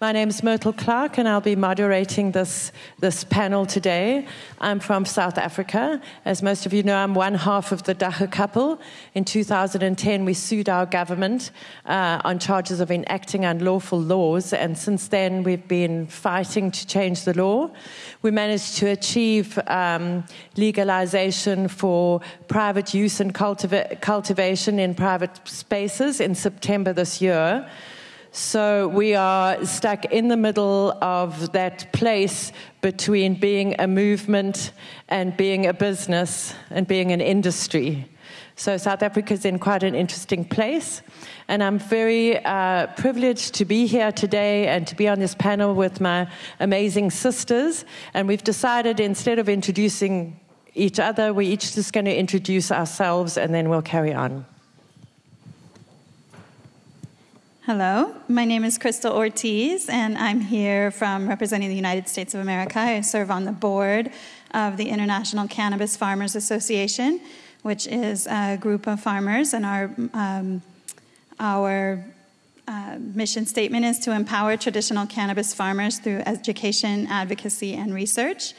My name is Myrtle Clarke, and I'll be moderating this, this panel today. I'm from South Africa. As most of you know, I'm one half of the Dagga couple. In 2010, we sued our government uh, on charges of enacting unlawful laws, and since then, we've been fighting to change the law. We managed to achieve um, legalization for private use and cultiva- cultivation in private spaces in September this year. So we are stuck in the middle of that place between being a movement and being a business and being an industry. So South Africa is in quite an interesting place. And I'm very uh, privileged to be here today and to be on this panel with my amazing sisters. And we've decided instead of introducing each other, we're each just going to introduce ourselves and then we'll carry on. Hello, my name is Crystal Ortiz, and I'm here from representing the United States of America. I serve on the board of the International Cannabis Farmers Association, which is a group of farmers, and our um, our uh, mission statement is to empower traditional cannabis farmers through education, advocacy, and research.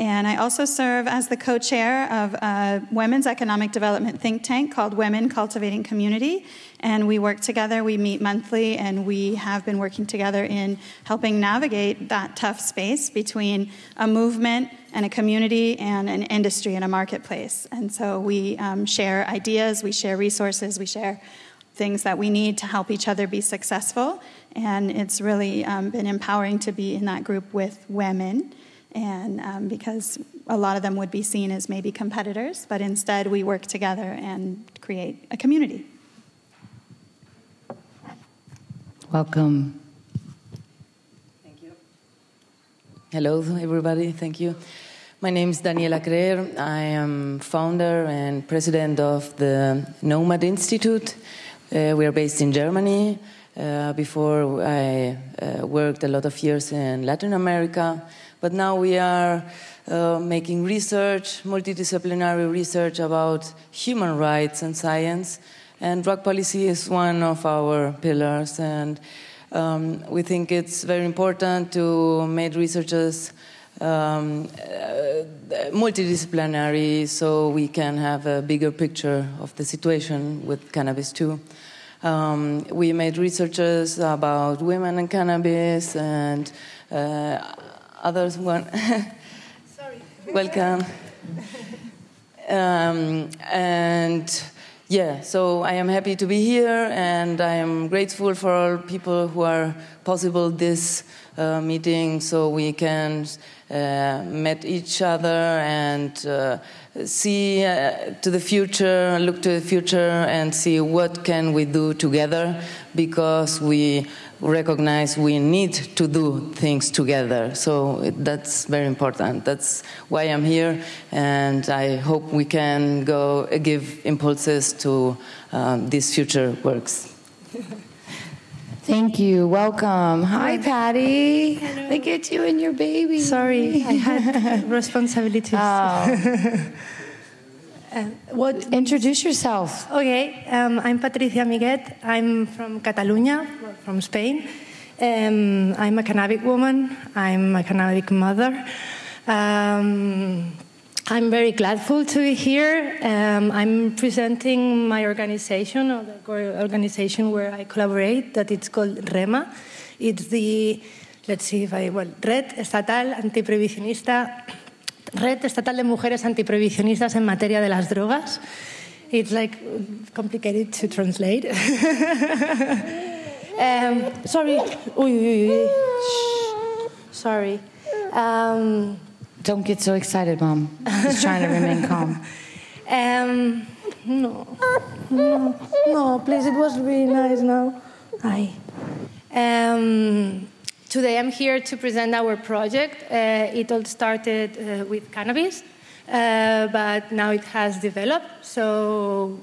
And I also serve as the co chair of a women's economic development think tank called Women Cultivating Community. And we work together, we meet monthly, and we have been working together in helping navigate that tough space between a movement and a community and an industry and a marketplace. And so we um, share ideas, we share resources, we share things that we need to help each other be successful. And it's really um, been empowering to be in that group with women and um, because a lot of them would be seen as maybe competitors, but instead we work together and create a community. Welcome. Thank you. Hello, everybody. Thank you. My name is Daniela Creer. I am founder and president of the Nomad Institute. Uh, we are based in Germany. Uh, before I uh, worked a lot of years in Latin America but now we are uh, making research, multidisciplinary research about human rights and science. And drug policy is one of our pillars. And um, we think it's very important to make researchers um, uh, multidisciplinary so we can have a bigger picture of the situation with cannabis too. Um, we made researches about women and cannabis and uh, others want. Sorry. Welcome. Um, and yeah, so I am happy to be here, and I am grateful for all people who are possible this uh, meeting, so we can uh, meet each other and uh, see uh, to the future, look to the future, and see what can we do together, because we recognize we need to do things together. So that's very important. That's why I'm here, and I hope we can go give impulses to um, these future works. Thank you. Welcome. Hi, Patty. Hello. Look at you and your baby. Sorry, I had responsibilities. Oh. Uh, what? Introduce yourself. Okay, um, I'm Patricia Miguet. I'm from Catalonia, from Spain. Um, I'm a cannabis woman. I'm a cannabis mother. Um, I'm very gladful to be here. Um, I'm presenting my organization, or the organization where I collaborate, that it's called REMA. It's the, let's see if I, well, Red Estatal Antiprohibicionista Red Estatal de Mujeres Antiprohibicionistas en materia de las drogas. It's like complicated to translate. um, sorry. Uy, uy, uy. Sorry. Um, Don't get so excited, Mom. Just trying to remain calm. Um, no, no, no, please. It was really nice now. Hi. Um, Today I'm here to present our project. Uh, it all started uh, with cannabis, uh, but now it has developed. So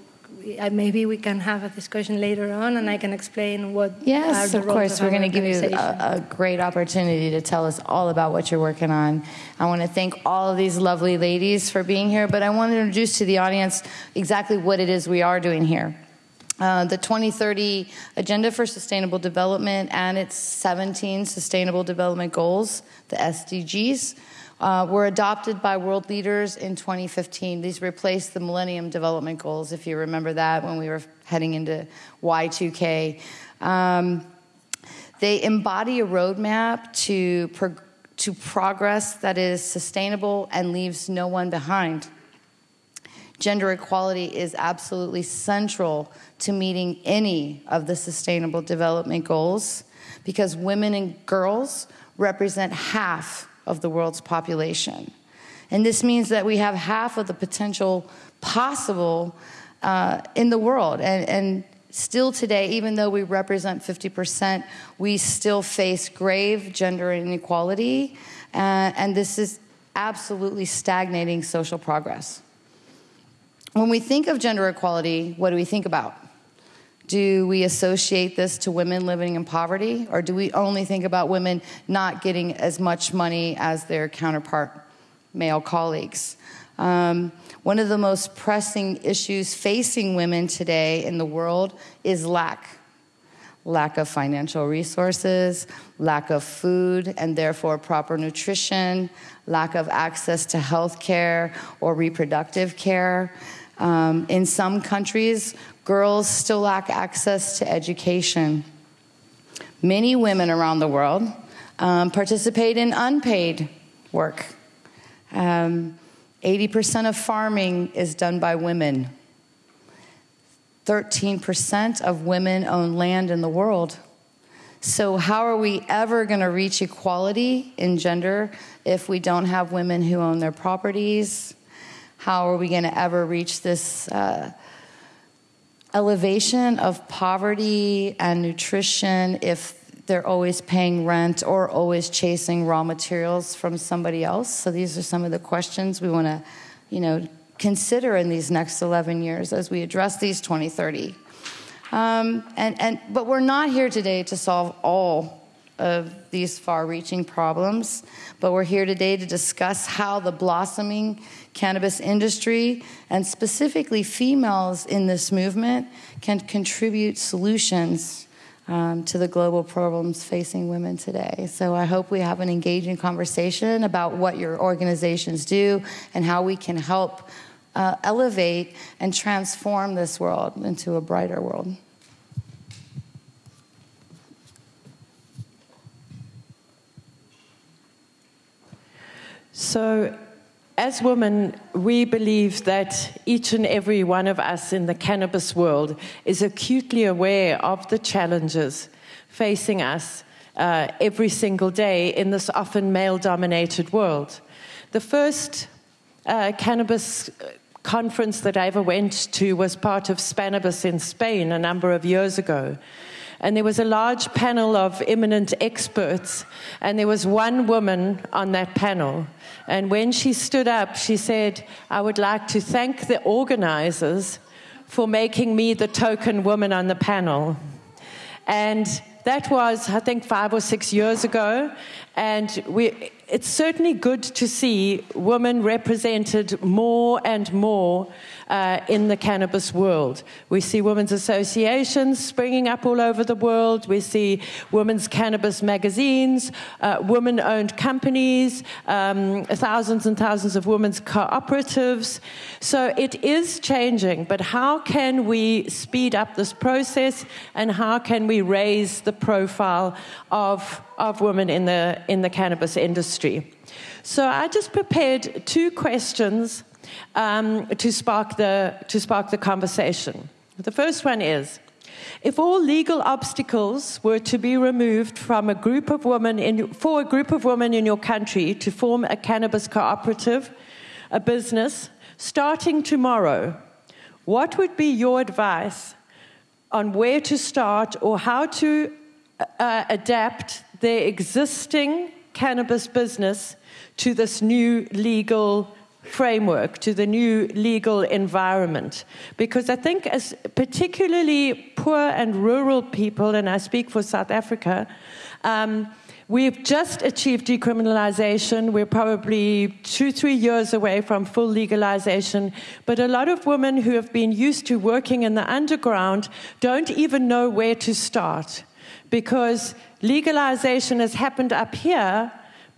maybe we can have a discussion later on, and I can explain what. Yes, of course. Of We're going to give you a, a, great opportunity to tell us all about what you're working on. I want to thank all of these lovely ladies for being here, but I want to introduce to the audience exactly what it is we are doing here. Uh, the 2030 Agenda for Sustainable Development and its 17 Sustainable Development Goals, the SDGs, uh, were adopted by world leaders in 2015. These replaced the Millennium Development Goals, if you remember that, when we were heading into Y2K. Um, they embody a roadmap to, to progress that is sustainable and leaves no one behind. Gender equality is absolutely central to meeting any of the sustainable development goals because women and girls represent half of the world's population. And this means that we have half of the potential possible uh, in the world. And, and still today, even though we represent 50%, we still face grave gender inequality. Uh, and this is absolutely stagnating social progress. When we think of gender equality, what do we think about? Do we associate this to women living in poverty, or do we only think about women not getting as much money as their counterpart male colleagues? Um, one of the most pressing issues facing women today in the world is lack lack of financial resources, lack of food and therefore proper nutrition, lack of access to health care or reproductive care. Um, in some countries, girls still lack access to education. Many women around the world um, participate in unpaid work. Um, 80% of farming is done by women. 13% of women own land in the world. So, how are we ever going to reach equality in gender if we don't have women who own their properties, how are we going to ever reach this uh, elevation of poverty and nutrition if they're always paying rent or always chasing raw materials from somebody else? So these are some of the questions we want to, you know, consider in these next 11 years as we address these 2030. Um, and, and, but we're not here today to solve all of these far reaching problems, but we're here today to discuss how the blossoming cannabis industry, and specifically females in this movement, can contribute solutions um, to the global problems facing women today. So I hope we have an engaging conversation about what your organizations do and how we can help uh, elevate and transform this world into a brighter world. So, as women, we believe that each and every one of us in the cannabis world is acutely aware of the challenges facing us uh, every single day in this often male dominated world. The first uh, cannabis conference that I ever went to was part of Spannabis in Spain a number of years ago. And there was a large panel of eminent experts, and there was one woman on that panel. And when she stood up, she said, I would like to thank the organizers for making me the token woman on the panel. And that was, I think, five or six years ago. And we, it's certainly good to see women represented more and more uh, in the cannabis world. We see women's associations springing up all over the world. We see women's cannabis magazines, uh, women owned companies, um, thousands and thousands of women's cooperatives. So it is changing, but how can we speed up this process and how can we raise the profile of, of women in the, in the cannabis industry? So I just prepared two questions um, to, spark the, to spark the conversation. The first one is if all legal obstacles were to be removed from a group of women in, for a group of women in your country to form a cannabis cooperative, a business, starting tomorrow, what would be your advice on where to start or how to uh, adapt their existing cannabis business to this new legal framework, to the new legal environment. Because I think, as particularly poor and rural people, and I speak for South Africa, um, We've just achieved decriminalization. We're probably two, three years away from full legalization. But a lot of women who have been used to working in the underground don't even know where to start because legalization has happened up here,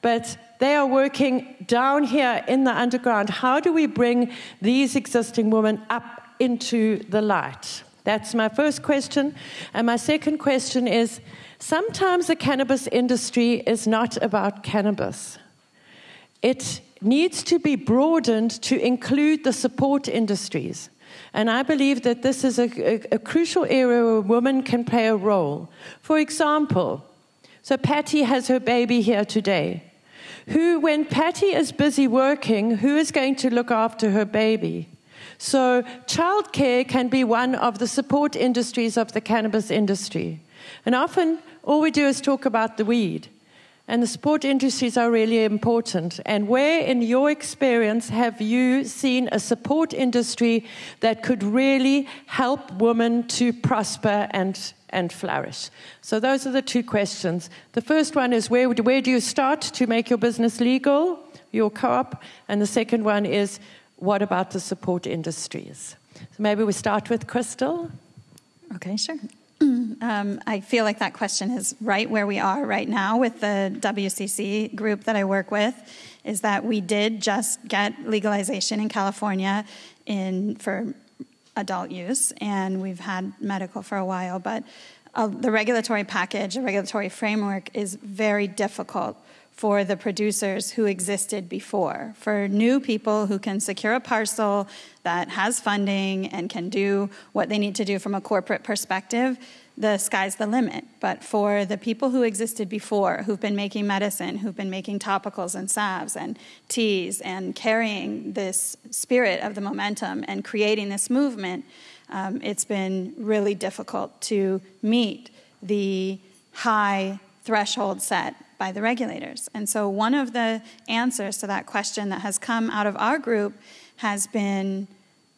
but they are working down here in the underground. How do we bring these existing women up into the light? That's my first question. And my second question is sometimes the cannabis industry is not about cannabis. It needs to be broadened to include the support industries. And I believe that this is a, a, a, crucial area where women can play a role. For example, so Patty has her baby here today. Who, when Patty is busy working, who is going to look after her baby? So, childcare can be one of the support industries of the cannabis industry. And often, all we do is talk about the weed. And the support industries are really important. And where, in your experience, have you seen a support industry that could really help women to prosper and, and flourish? So, those are the two questions. The first one is where, where do you start to make your business legal, your co op? And the second one is what about the support industries? So, maybe we start with Crystal. Okay, sure. Um, I feel like that question is right where we are right now with the WCC group that I work with. Is that we did just get legalization in California in for adult use, and we've had medical for a while, but uh, the regulatory package, the regulatory framework is very difficult for the producers who existed before. For new people who can secure a parcel that has funding and can do what they need to do from a corporate perspective, the sky's the limit. But for the people who existed before, who've been making medicine, who've been making topicals and salves and teas and carrying this spirit of the momentum and creating this movement, um, it's been really difficult to meet the high threshold set by the regulators. And so, one of the answers to that question that has come out of our group has been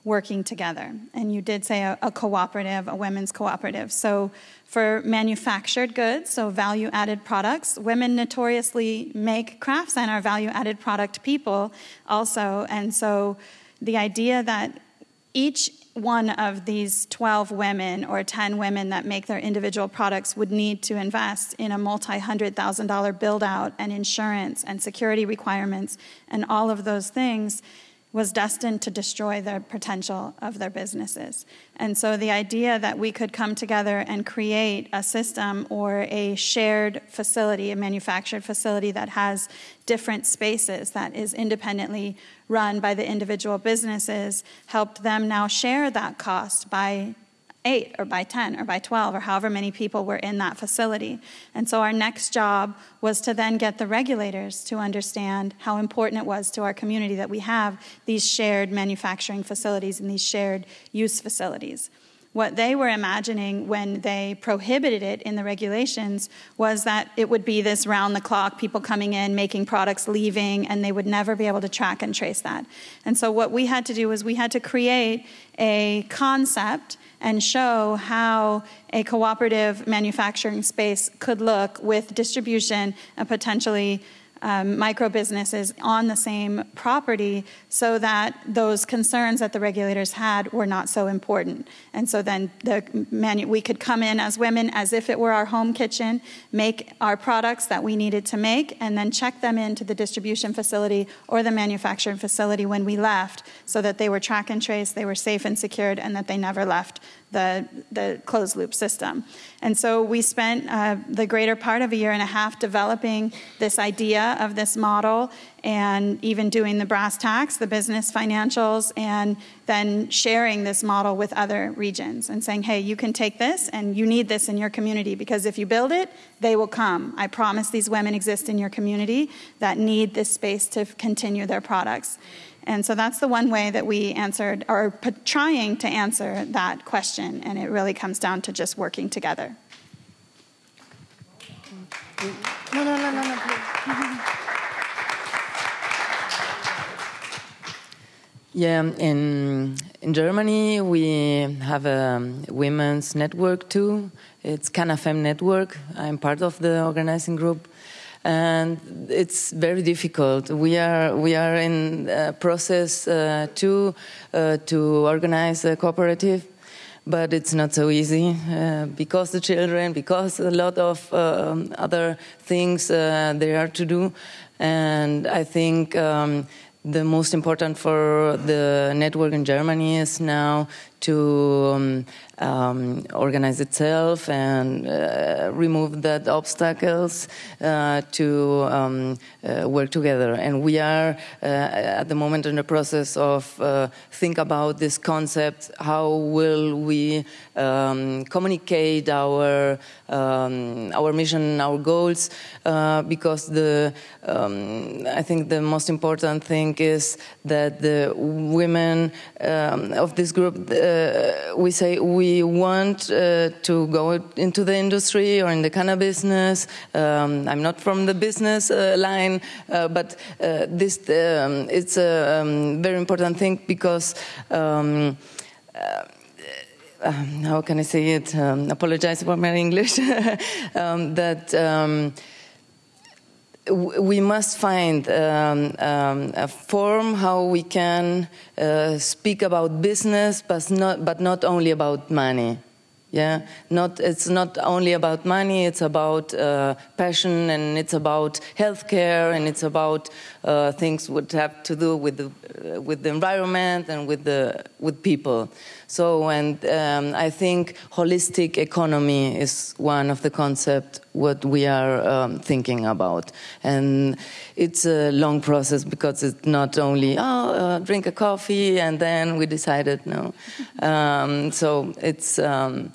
working together. And you did say a, a, cooperative, a women's cooperative. So, for manufactured goods, so value added products, women notoriously make crafts and are value added product people also. And so, the idea that each one of these 12 women or 10 women that make their individual products would need to invest in a multi hundred thousand dollar build out and insurance and security requirements and all of those things was destined to destroy the potential of their businesses. And so the idea that we could come together and create a system or a shared facility, a manufactured facility that has different spaces that is independently run by the individual businesses helped them now share that cost by eight or by 10 or by 12 or however many people were in that facility. And so our next job was to then get the regulators to understand how important it was to our community that we have these shared manufacturing facilities and these shared use facilities. What they were imagining when they prohibited it in the regulations was that it would be this round the clock, people coming in, making products, leaving, and they would never be able to track and trace that. And so, what we had to do was we had to create a concept and show how a cooperative manufacturing space could look with distribution and potentially um, micro businesses on the same property so that those concerns that the regulators had were not so important. And so then the manu- we could come in as women as if it were our home kitchen, make our products that we needed to make, and then check them into the distribution facility or the manufacturing facility when we left so that they were track and trace, they were safe and secured, and that they never left the, the closed loop system. And so we spent uh, the greater part of a year and a half developing this idea of this model and even doing the brass tacks, the business financials, and then sharing this model with other regions and saying, hey, you can take this and you need this in your community because if you build it, they will come. I promise these women exist in your community that need this space to continue their products. And so that's the one way that we answered, or trying to answer that question. And it really comes down to just working together. No, no, no, no, no, please. Yeah, in in Germany we have a women's network too. It's Canafem network. I'm part of the organizing group, and it's very difficult. We are we are in process uh, too uh, to organize a cooperative, but it's not so easy uh, because the children, because a lot of um, other things uh, there are to do, and I think. Um, the most important for the network in Germany is now to um, um, organize itself and uh, remove that obstacles uh, to um, uh, work together. And we are uh, at the moment in the process of uh, think about this concept. How will we um, communicate our um, our mission, our goals? Uh, because the um, I think the most important thing is that the women of this group we say we want uh, to go into the industry or in the cannabis business. Um, I'm not from the business uh, line, but this um, it's a um, very important thing because. Um, um, how can I say it? Um, apologize for my English. that we must find um, um, a form how we can uh, speak about business, but not, but not only about money. Yeah, not it's not only about money. It's about uh, passion, and it's about healthcare, and it's about uh, things would have to do with the uh, with the environment and with the with people. So, and um, I think holistic economy is one of the concepts what we are um, thinking about, and it's a long process because it's not only oh uh, drink a coffee and then we decided no. Um, so it's um,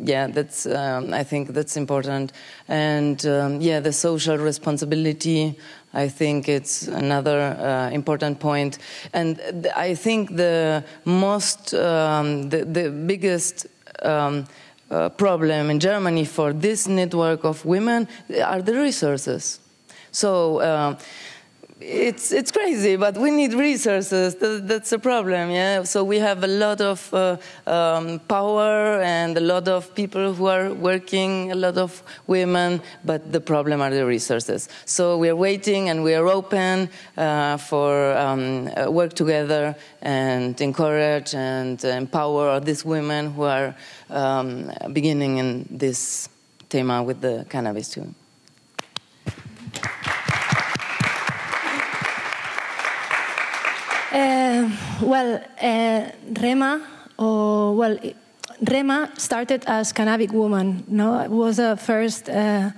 yeah, that's um, I think that's important, and um, yeah, the social responsibility I think it's another uh, important point. And th- I think the most, um, the, the, biggest um, uh, problem in Germany for this network of women are the resources. So, uh, it's it's crazy, but we need resources. that's a problem, yeah. So we have a lot of uh, um, power and a lot of people who are working, a lot of women, but the problem are the resources. So we are waiting and we are open uh, for um, uh, work together and encourage and empower these women who are um, beginning in this tema with the cannabis too. Uh, well, uh, Rema, or well, Rema started as Cannabis Woman. No, it was a first. Uh,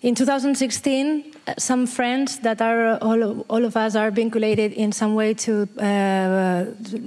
in 2016, some friends that are all, all of us are vinculated in some way to uh,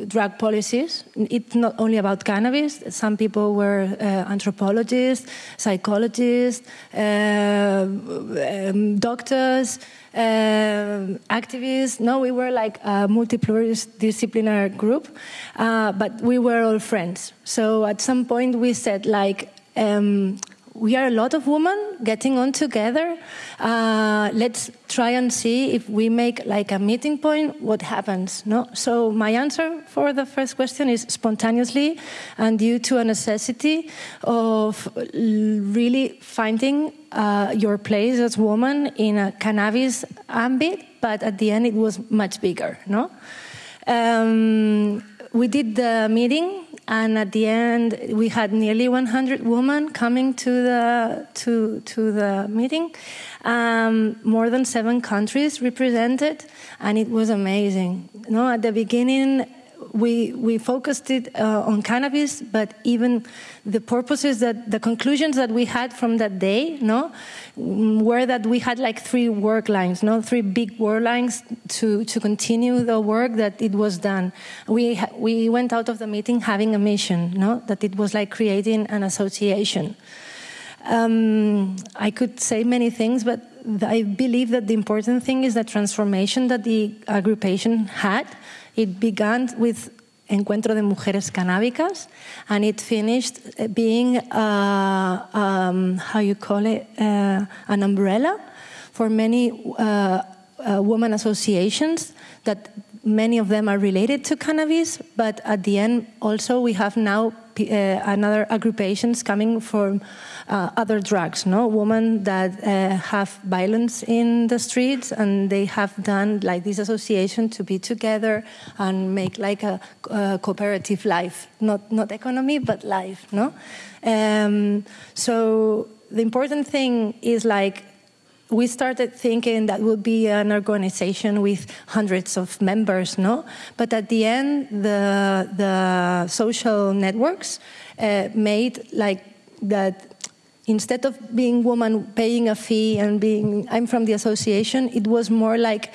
drug policies. It's not only about cannabis. Some people were uh, anthropologists, psychologists, uh, um, doctors, uh, activists. No, we were like a multidisciplinary group, uh, but we were all friends. So at some point we said like. Um, we are a lot of women getting on together. Uh, let's try and see if we make like a meeting point, what happens. No? So my answer for the first question is spontaneously and due to a necessity of really finding uh, your place as woman in a cannabis ambit, but at the end it was much bigger. No? Um, we did the meeting and at the end we had nearly 100 women coming to the to to the meeting. Um, more than seven countries represented. And it was amazing. You know at the beginning we we focused it uh, on cannabis, but even the purposes that the conclusions that we had from that day, no, were that we had like three work lines, no, three big work lines to to continue the work that it was done. We we went out of the meeting having a mission, no, that it was like creating an association. Um, I could say many things, but I believe that the important thing is the transformation that the aggregation had it began with Encuentro de Mujeres Canábicas, and it finished being, uh, um, how you call it, uh, an umbrella for many uh, uh women associations that many of them are related to cannabis, but at the end, also we have now uh, another aggregations coming from uh, other drugs. No, women that uh, have violence in the streets, and they have done like this association to be together and make like a, a cooperative life, not not economy, but life. No, um, so the important thing is like we started thinking that would be an organization with hundreds of members, no? But at the end, the, the social networks uh, made like that instead of being woman paying a fee and being, I'm from the association, it was more like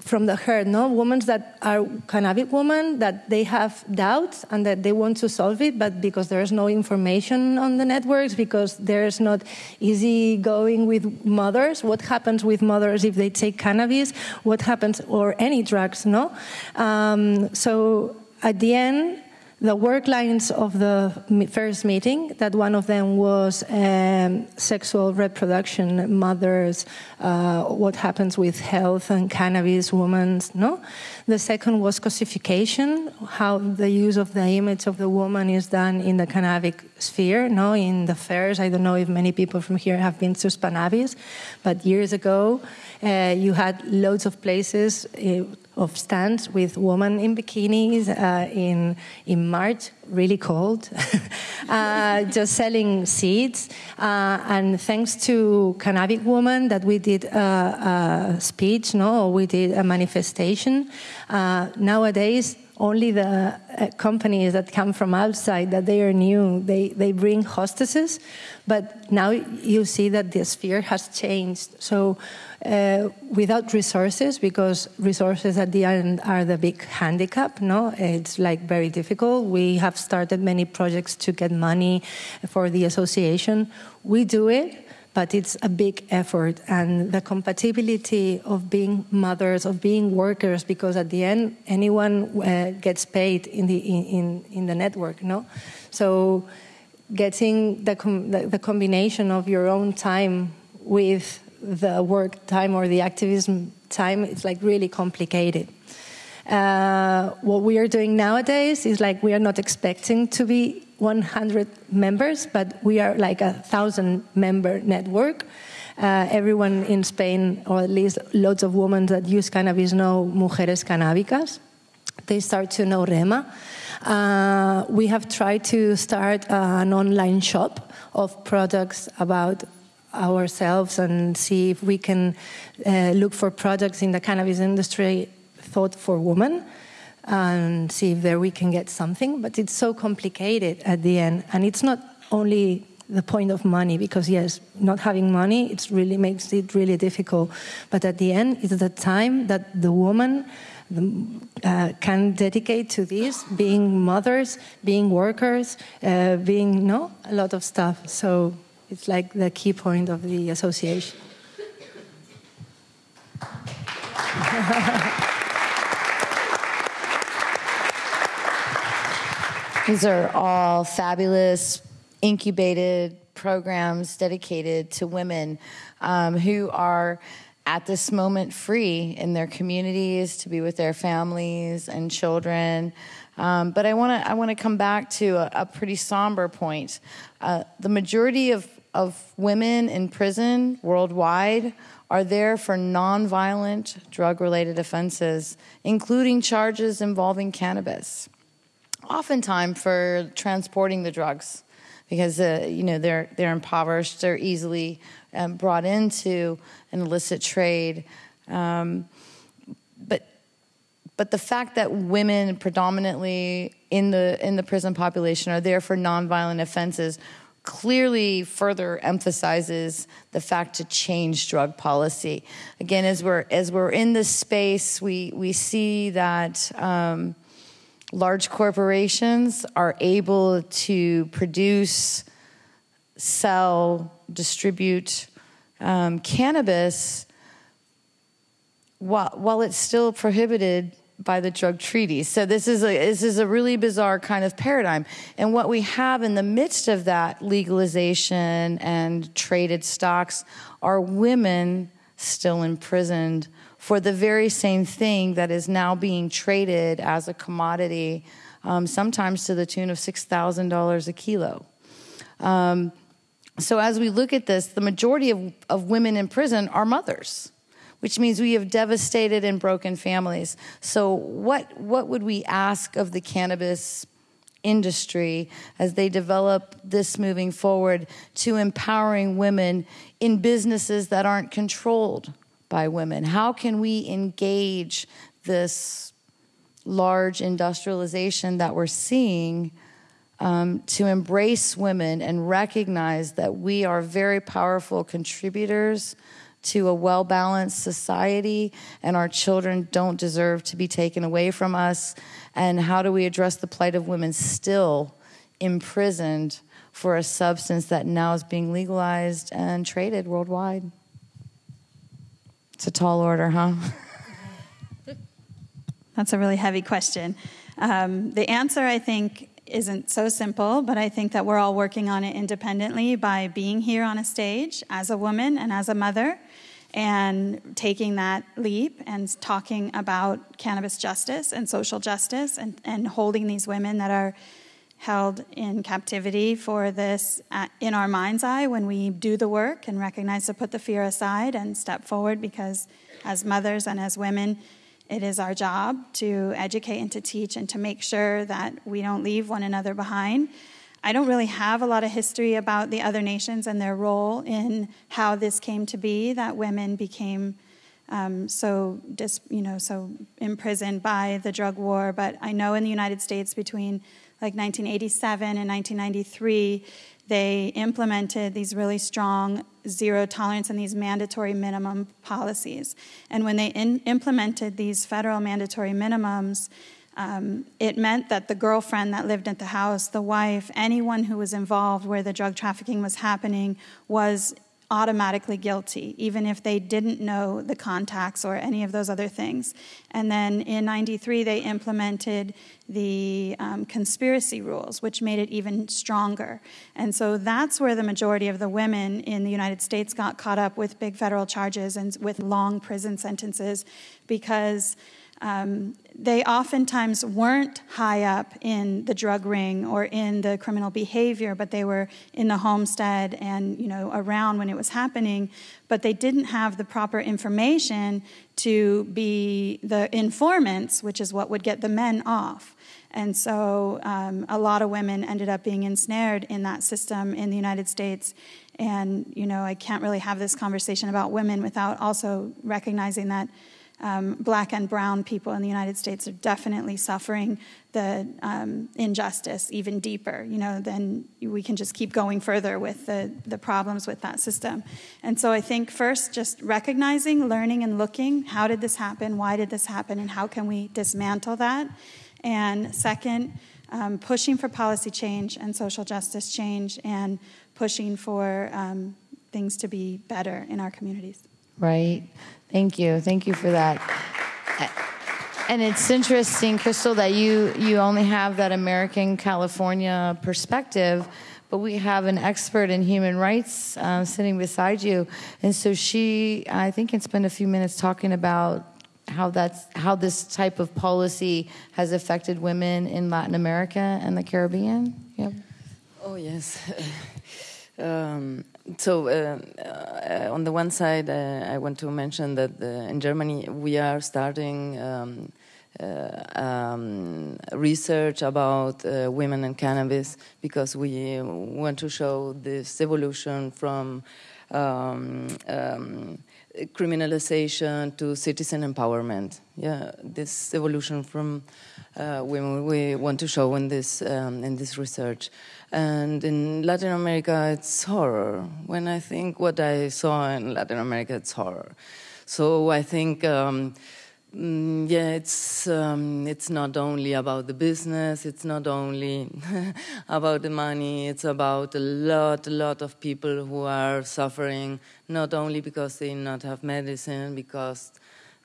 from the herd, no? Women that are cannabis women, that they have doubts and that they want to solve it, but because there's no information on the networks, because there's not easy going with mothers, what happens with mothers if they take cannabis, what happens, or any drugs, no? Um, so at the end, the work lines of the first meeting, that one of them was um, sexual reproduction, mothers, uh, what happens with health and cannabis, women, no? The second was cosification, how the use of the image of the woman is done in the cannabis sphere, no? In the fairs, I don't know if many people from here have been to Spannabis, but years ago, uh, you had loads of places uh, of stands with women in bikinis uh, in in March, really cold, uh, just selling seeds. Uh, and thanks to Cannabis Woman that we did a, a speech, no, we did a manifestation. Uh, nowadays, only the uh, companies that come from outside that they are new they, they bring hostesses but now you see that the sphere has changed so uh, without resources because resources at the end are the big handicap no? It's like very difficult. We have started many projects to get money for the association. We do it but it's a big effort and the compatibility of being mothers of being workers because at the end anyone uh, gets paid in the in, in the network no? So getting the, com the, the combination of your own time with the work time or the activism time it's like really complicated uh, what we are doing nowadays is like we are not expecting to be 100 members, but we are like a thousand member network. Uh, everyone in Spain, or at least lots of women that use cannabis, know Mujeres Canábicas. They start to know Rema. Uh, we have tried to start uh, an online shop of products about ourselves and see if we can uh, look for products in the cannabis industry thought for women and see if there we can get something. But it's so complicated at the end, and it's not only the point of money because yes, not having money it really makes it really difficult. But at the end, it's the time that the woman. Uh, can dedicate to this, being mothers, being workers, uh, being no a lot of stuff. So it's like the key point of the association. These are all fabulous incubated programs dedicated to women um, who are at this moment free in their communities to be with their families and children. Um, but I want to I want to come back to a, a pretty somber point. Uh, the majority of of women in prison worldwide are there for nonviolent drug related offenses, including charges involving cannabis oftentimes for transporting the drugs because uh, you know they're they're impoverished, they're easily um, brought into an illicit trade. Um, but but the fact that women predominantly in the in the prison population are there for nonviolent offenses clearly further emphasizes the fact to change drug policy. Again, as we're as we're in this space, we we see that. Um, large corporations are able to produce, sell, distribute um, cannabis while, while it's still prohibited by the drug treaty. So this is a this is a really bizarre kind of paradigm. And what we have in the midst of that legalization and traded stocks are women still imprisoned for the very same thing that is now being traded as a commodity, um, sometimes to the tune of $6,000 a kilo. Um, so, as we look at this, the majority of, of women in prison are mothers which means we have devastated and broken families. So, what, what would we ask of the cannabis industry as they develop this moving forward to empowering women in businesses that aren't controlled by women? How can we engage this large industrialization that we're seeing? Um, to embrace women and recognize that we are very powerful contributors to a well balanced society, and our children don't deserve to be taken away from us? And how do we address the plight of women still imprisoned for a substance that now is being legalized and traded worldwide? It's a tall order, huh? That's a really heavy question. Um, the answer, I think, isn't so simple, but I think that we're all working on it independently by being here on a stage as a woman and as a mother and taking that leap and talking about cannabis justice and social justice and, and holding these women that are held in captivity for this uh, in our mind's eye when we do the work and recognize to put the fear aside and step forward because as mothers and as women it is our job to educate and to teach and to make sure that we don't leave one another behind I don't really have a lot of history about the other nations and their role in how this came to be that women became um, so dis, you know so imprisoned by the drug war. But I know in the United States between like 1987 and 1993, they implemented these really strong zero tolerance and these mandatory minimum policies. And when they in, implemented these federal mandatory minimums, um, it meant that the girlfriend that lived at the house, the wife, anyone who was involved where the drug trafficking was happening was automatically guilty, even if they didn't know the contacts or any of those other things. And then in 93, they implemented the um, conspiracy rules, which made it even stronger. And so that's where the majority of the women in the United States got caught up with big federal charges and with long prison sentences because um, they oftentimes weren't high up in the drug ring or in the criminal behavior, but they were in the homestead and you know around when it was happening. But they didn't have the proper information to be the informants, which is what would get the men off. And so um, a lot of women ended up being ensnared in that system in the United States. And you know, I can't really have this conversation about women without also recognizing that um, black and brown people in the United States are definitely suffering the um, injustice even deeper. You know, then we can just keep going further with the, the problems with that system. And so I think first, just recognizing, learning, and looking how did this happen? Why did this happen? And how can we dismantle that? And second, um, pushing for policy change and social justice change and pushing for um, things to be better in our communities. Right. Thank you. Thank you for that. And it's interesting, Crystal, that you, you only have that American California perspective, but we have an expert in human rights uh, sitting beside you. And so she, I think, can spend a few minutes talking about how that's how this type of policy has affected women in Latin America and the Caribbean. Yep. Oh yes. um, so uh, uh, on the one side, uh, I want to mention that in Germany we are starting um, uh, um, research about uh, women and cannabis because we want to show this evolution from um, um, criminalization to citizen empowerment. Yeah, this evolution from uh, women we want to show in this um, in this research. And in Latin America, it's horror. When I think what I saw in Latin America, it's horror. So I think, um, mm, yeah, it's um, it's not only about the business. It's not only about the money. It's about a lot, a lot of people who are suffering, not only because they not have medicine, because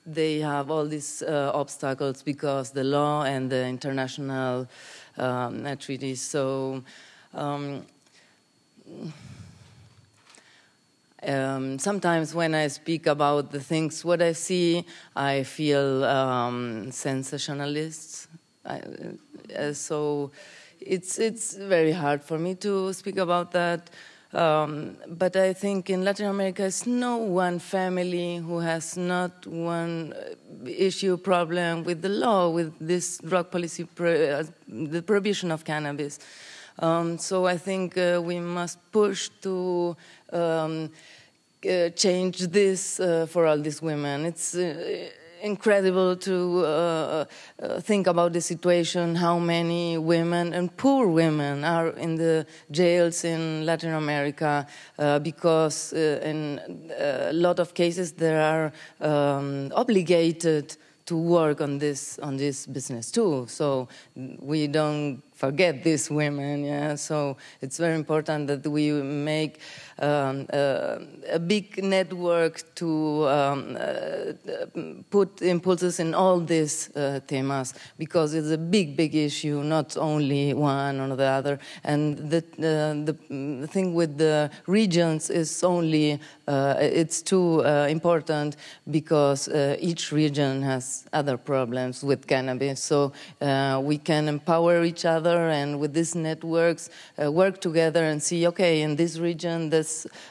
they have all these uh, obstacles because the law and the international um, treaties. So um, um, sometimes when I speak about the things what I see, I feel um, sensationalist. I, uh, so it's it's very hard for me to speak about that. Um, but I think in Latin America, it's no one family who has not one uh, issue problem with the law, with this drug policy, pro- uh, the prohibition of cannabis. Um, so I think uh, we must push to um, uh, change this uh, for all these women. It's uh, incredible to uh, uh, think about the situation, how many women and poor women are in the jails in Latin America because in a lot of cases they are um, obligated to work on this on this business too. So we don't forget these women. Yeah, so it's very important that we make um, uh, a big network to um, uh, put impulses in all these uh, themes because it's a big, big issue, not only one or the other. And the, the thing with the regions is only it's too important because each region has other problems with cannabis. So we can empower each other and with these networks work together and see, okay, in this region this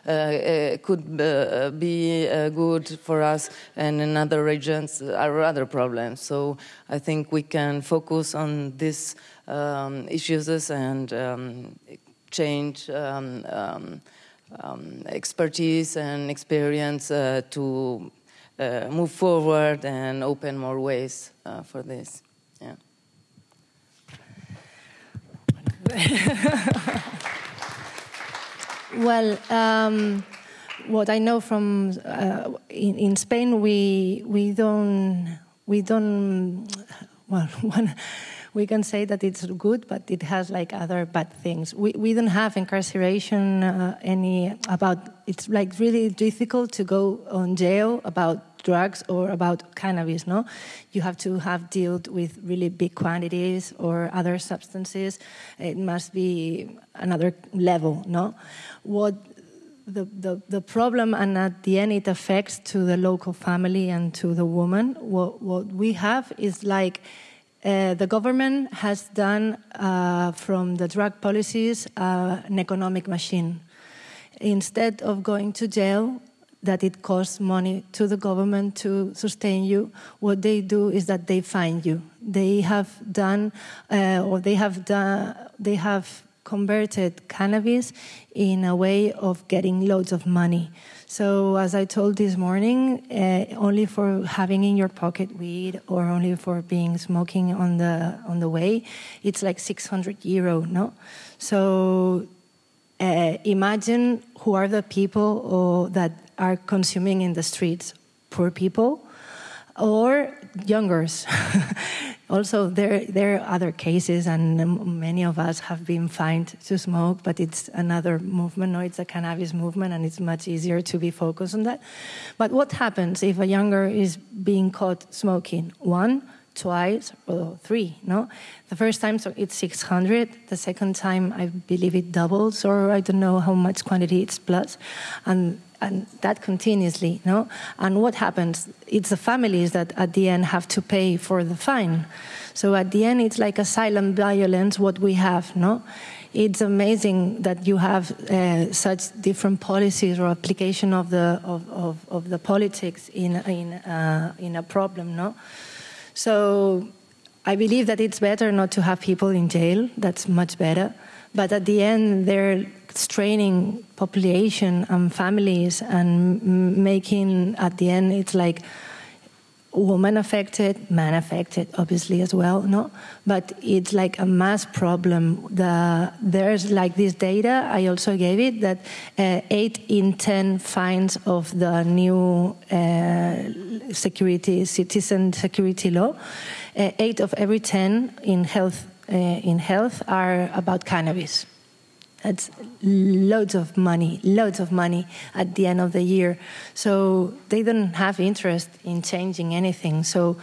uh, uh could uh, be uh, good for us, and in other regions are other problems. So I think we can focus on these um, issues and um, change. Um, um, um expertise and experience to move forward and open more ways for this. well, um, what I know from uh, in, in, Spain, we we don't we don't well one, we can say that it's good, but it has like other bad things. We we don't have incarceration uh, any about. It's like really difficult to go on jail about drugs or about cannabis, no? You have to have dealt with really big quantities or other substances. It must be another level, no? What the, the, the problem, and at the end, it affects to the local family and to the woman. What, what we have is like uh, the government has done uh, from the drug policies uh, an economic machine. Instead of going to jail, that it costs money to the government to sustain you. What they do is that they find you. They have done, uh, or they have done, they have converted cannabis in a way of getting loads of money. So, as I told this morning, uh, only for having in your pocket weed or only for being smoking on the on the way, it's like 600 euro. No, so uh, imagine who are the people that are consuming in the streets poor people or youngers. also, there, there are other cases, and many of us have been fined to smoke, but it's another movement. No, it's a cannabis movement, and it's much easier to be focused on that. But what happens if a younger is being caught smoking? One, twice or three no the first time so it's 600 the second time i believe it doubles or i don't know how much quantity it's plus and and that continuously no and what happens it's the families that at the end have to pay for the fine so at the end it's like a silent violence what we have no it's amazing that you have uh, such different policies or application of the of, of, of the politics in in uh, in a problem no so I believe that it's better not to have people in jail. That's much better. But at the end, they're straining population and families and making, at the end, it's like woman affected, man affected, obviously as well. No, but it's like a mass problem. The, there's like this data. I also gave it that uh, eight in ten fines of the new uh, security citizen security law, uh, eight of every ten in health uh, in health are about cannabis. That's loads of money, loads of money at the end of the year. So they don't have interest in changing anything. So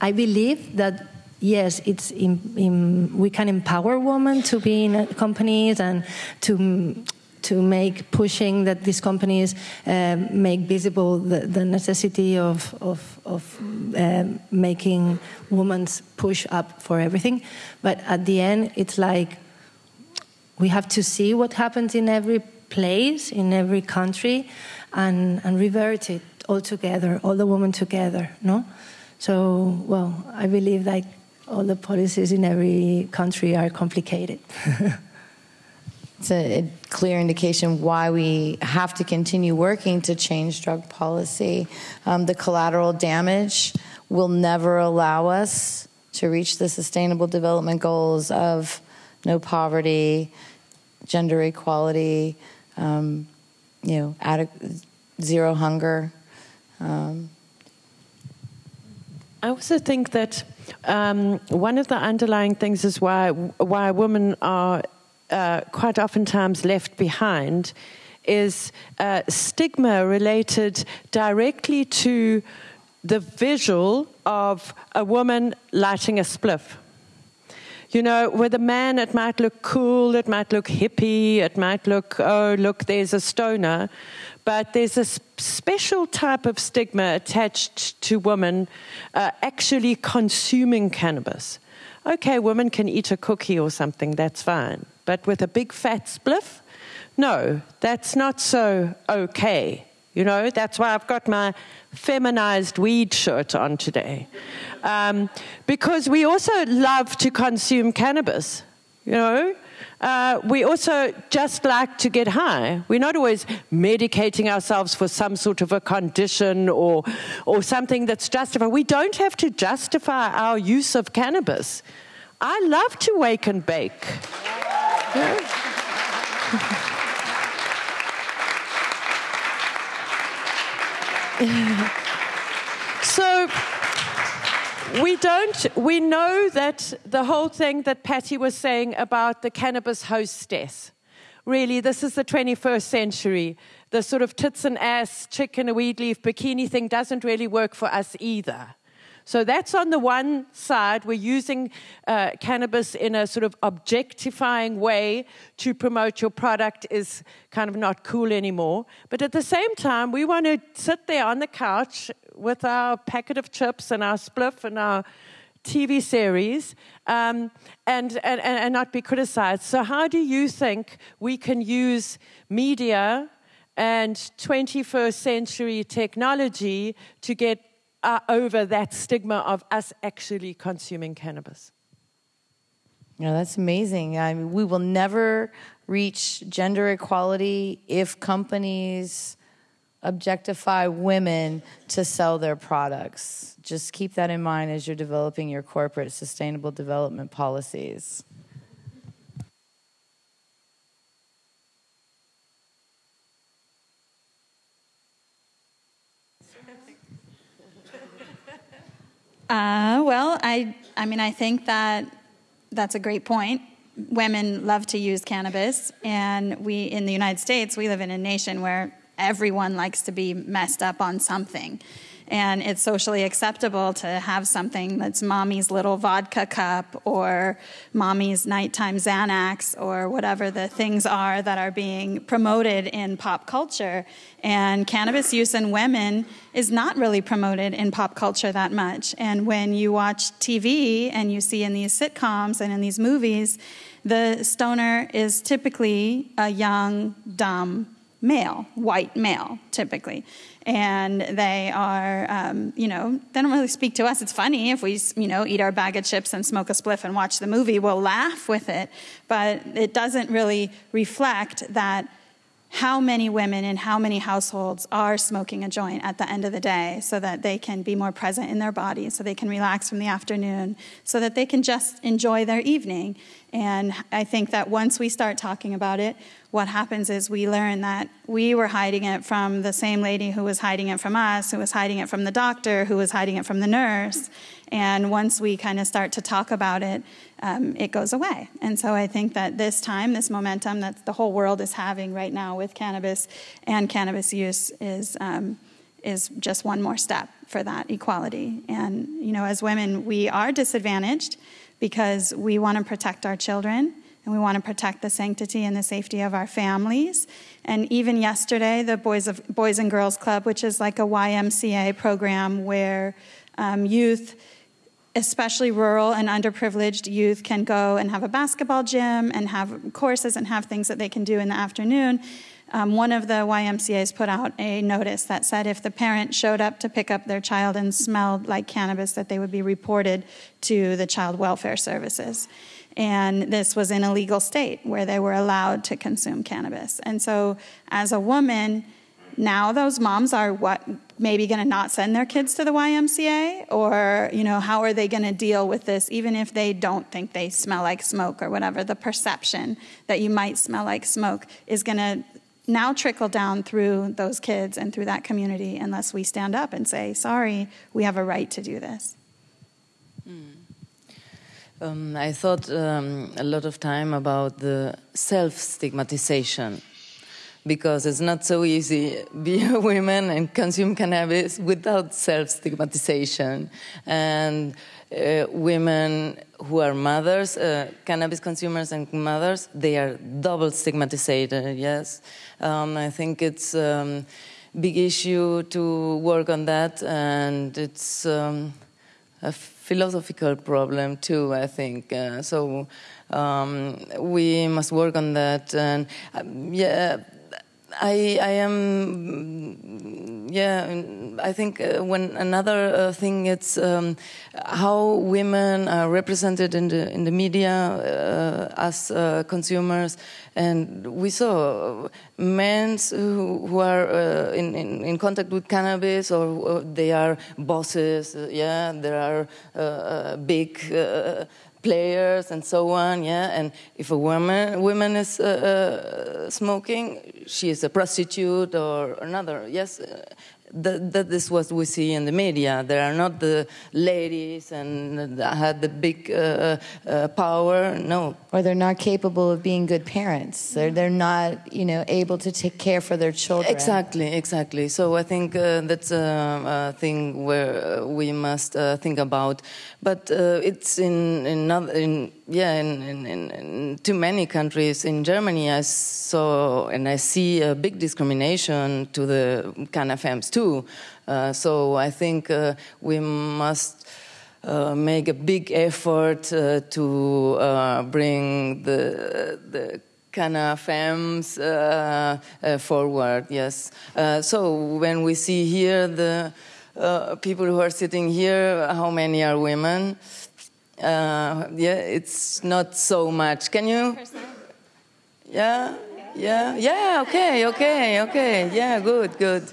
I believe that yes, it's in, in, we can empower women to be in companies and to to make pushing that these companies uh, make visible the, the necessity of, of, of uh, making women's push up for everything. But at the end, it's like we have to see what happens in every place, in every country, and, and revert it all together, all the women together, no? So, well, I believe that all the policies in every country are complicated. it's a, a, clear indication why we have to continue working to change drug policy. Um, the collateral damage will never allow us to reach the sustainable development goals of no poverty, gender equality, um, you know, adequate, zero hunger. Um, I also think that um, one of the underlying things is why why women are uh, quite oftentimes left behind is uh, stigma related directly to the visual of a woman lighting a spliff. You know, with a man, it might look cool, it might look hippie, it might look, oh, look, there's a stoner. But there's a special type of stigma attached to women uh, actually consuming cannabis. Okay, women can eat a cookie or something, that's fine. But with a big fat spliff, no, that's not so okay. You know, that's why I've got my feminized weed shirt on today. Um, because we also love to consume cannabis, you know. Uh, we also just like to get high. We're not always medicating ourselves for some sort of a condition or, or something that's justified. We don't have to justify our use of cannabis. I love to wake and bake. so we don't we know that the whole thing that patty was saying about the cannabis hostess really this is the 21st century. The sort of tits and ass chicken a weed leaf bikini thing doesn't really work for us either so that's on the one side. We're using uh, cannabis in a sort of objectifying way to promote your product is kind of not cool anymore. But at the same time, we want to sit there on the couch with our packet of chips and our spliff and our TV series um, and, and, and not be criticized. So, how do you think we can use media and 21st century technology to get uh, over that stigma of us actually consuming cannabis. Yeah, that's amazing. I mean, we will never reach gender equality if companies objectify women to sell their products. Just keep that in mind as you're developing your corporate sustainable development policies. Uh, well, I, I mean, I think that that's a great point. Women love to use cannabis, and we in the United States, we live in a nation where everyone likes to be messed up on something and it's socially acceptable to have something that's mommy's little vodka cup or mommy's nighttime Xanax or whatever the things are that are being promoted in pop culture. And cannabis use in women is not really promoted in pop culture that much. And when you watch TV and you see in these sitcoms and in these movies, the stoner is typically a young, dumb male, white male, typically and they are, um, you know, they don't really speak to us. It's funny if we, you know, eat our bag of chips and smoke a spliff and watch the movie, we'll laugh with it, but it doesn't really reflect that how many women in how many households are smoking a joint at the end of the day so that they can be more present in their bodies, so they can relax from the afternoon, so that they can just enjoy their evening. And I think that once we start talking about it, what happens is we learn that we were hiding it from the same lady who was hiding it from us, who was hiding it from the doctor, who was hiding it from the nurse. And once we kind of start to talk about it, um, it goes away. And so I think that this time, this momentum that the whole world is having right now with cannabis and cannabis use is. Um, is just one more step for that equality. And, you know, as women, we are disadvantaged because we want to protect our children and we want to protect the sanctity and the safety of our families. And even yesterday, the Boys, of, Boys and Girls Club, which is like a YMCA program where um, youth especially rural and underprivileged youth can go and have a basketball gym and have courses and have things that they can do in the afternoon. Um, one of the YMCA's put out a notice that said if the parent showed up to pick up their child and smelled like cannabis, that they would be reported to the child welfare services. And this was in a legal state where they were allowed to consume cannabis. And so, as a woman, now those moms are what maybe going to not send their kids to the YMCA or you know how are they going to deal with this even if they don't think they smell like smoke or whatever the perception that you might smell like smoke is going to now trickle down through those kids and through that community unless we stand up and say sorry we have a right to do this mm. um, I thought um, a lot of time about the self stigmatization because it's not so easy be a woman and consume cannabis without self-stigmatization and uh, women who are mothers uh, cannabis consumers and mothers they are double stigmatized yes. Um, i think it's a um, big issue to work on that and it's um, a philosophical problem too i think uh, so um, we must work on that and um, yeah I, I am, yeah, I think uh, when another uh, thing it's um, how women are represented in the in the media uh, as uh, consumers, and we saw men who, who are in, in, in contact with cannabis or, they are bosses. yeah, there are big players and so on. Yeah, and if a woman woman is uh, uh, smoking, she is a prostitute or another. Yes, that, that is what we see in the media. There are not the ladies and had the big uh, uh, power. No, or they're not capable of being good parents. They're they're not you know able to take care for their children. Exactly, exactly. So I think uh, that's a, a, thing where we must uh, think about. But uh, it's in in, in yeah in, in, in, too many countries. In Germany, I saw and I see a big discrimination to the CanFems too. Uh, so I think uh, we must. Uh, make a big effort uh, to uh, bring the the uh, forward. Yes. so when we see here the people who are sitting here, how many are women? Yeah, it's not so much. Can you? Yeah. Yeah. Yeah. Okay. Okay. Okay. Yeah. Good. Good.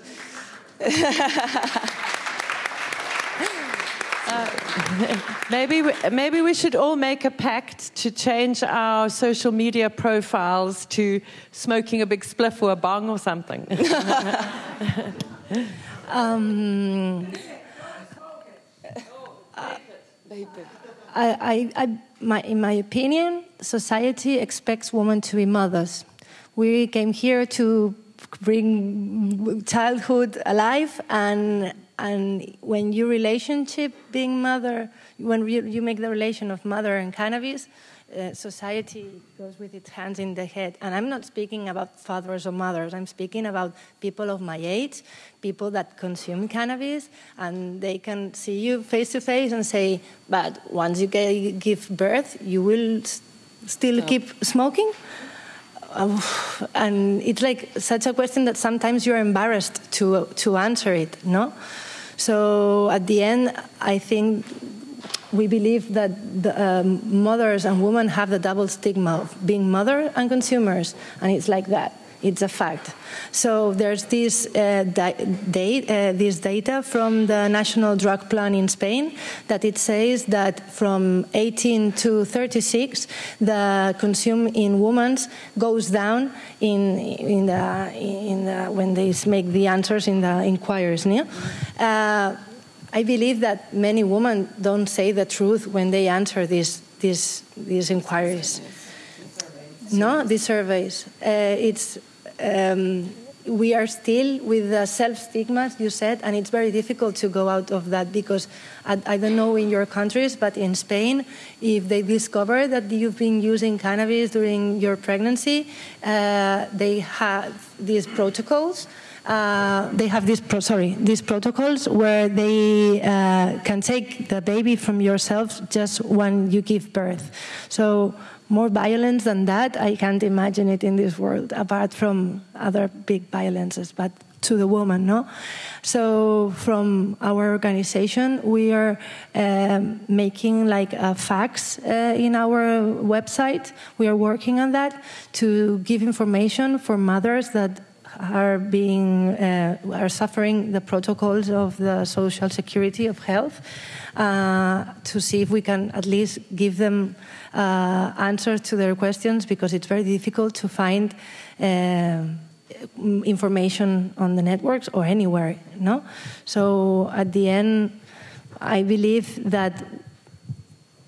maybe, we, maybe we should all make a pact to change our social media profiles to smoking a big spliff or a bong or something. um, I, I, I, my, in my opinion, society expects women to be mothers. We came here to bring childhood alive and and when your relationship being mother when you, you make the relation of mother and cannabis uh, society goes with its hands in the head. And i'm not speaking about fathers or mothers. I'm speaking about people of my age people that consume cannabis and they can see you face to face and say but once you give birth you will still keep smoking? And it's like such a question that sometimes you're embarrassed to to answer it no? So at the end i think we believe that the, um, mothers and women have the double stigma of being mother and consumers and it's like that it's a fact. So there's this, uh, uh, this data from the National Drug Plan in Spain that it says that from 18 to 36, the consume in women goes down in, in, the, in the, when they make the answers in the inquiries. Yeah? Uh, I believe that many women don't say the truth when they answer these, these, these inquiries. No, these surveys. Uh, it's um, we are still with the self stigmas you said, and it's very difficult to go out of that because I, I, don't know in your countries, but in Spain, if they discover that you've been using cannabis during your pregnancy, uh, they have these protocols. Uh, they have these sorry these protocols where they uh, can take the baby from yourself just when you give birth. So more violence than that, I can't imagine it in this world, apart from other big violences, but to the woman, no? So from our organization, we are um, making like a fax uh, in our website. We are working on that to give information for mothers that are being uh, are suffering the protocols of the social security of health uh, to see if we can at least give them uh, answers to their questions because it's very difficult to find uh, information on the networks or anywhere no? So at the end i believe that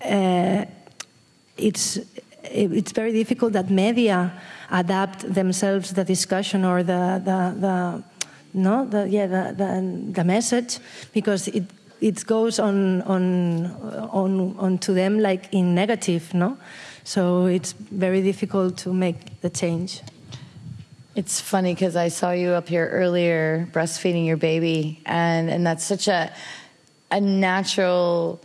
uh, it's it's very difficult that media adapt themselves the discussion or the the, the no the yeah the, the, the message because it it goes on on on on to them like in negative no? So it's very difficult to make the change. It's funny because I saw you up here earlier breastfeeding your baby, and, and that's such a, a natural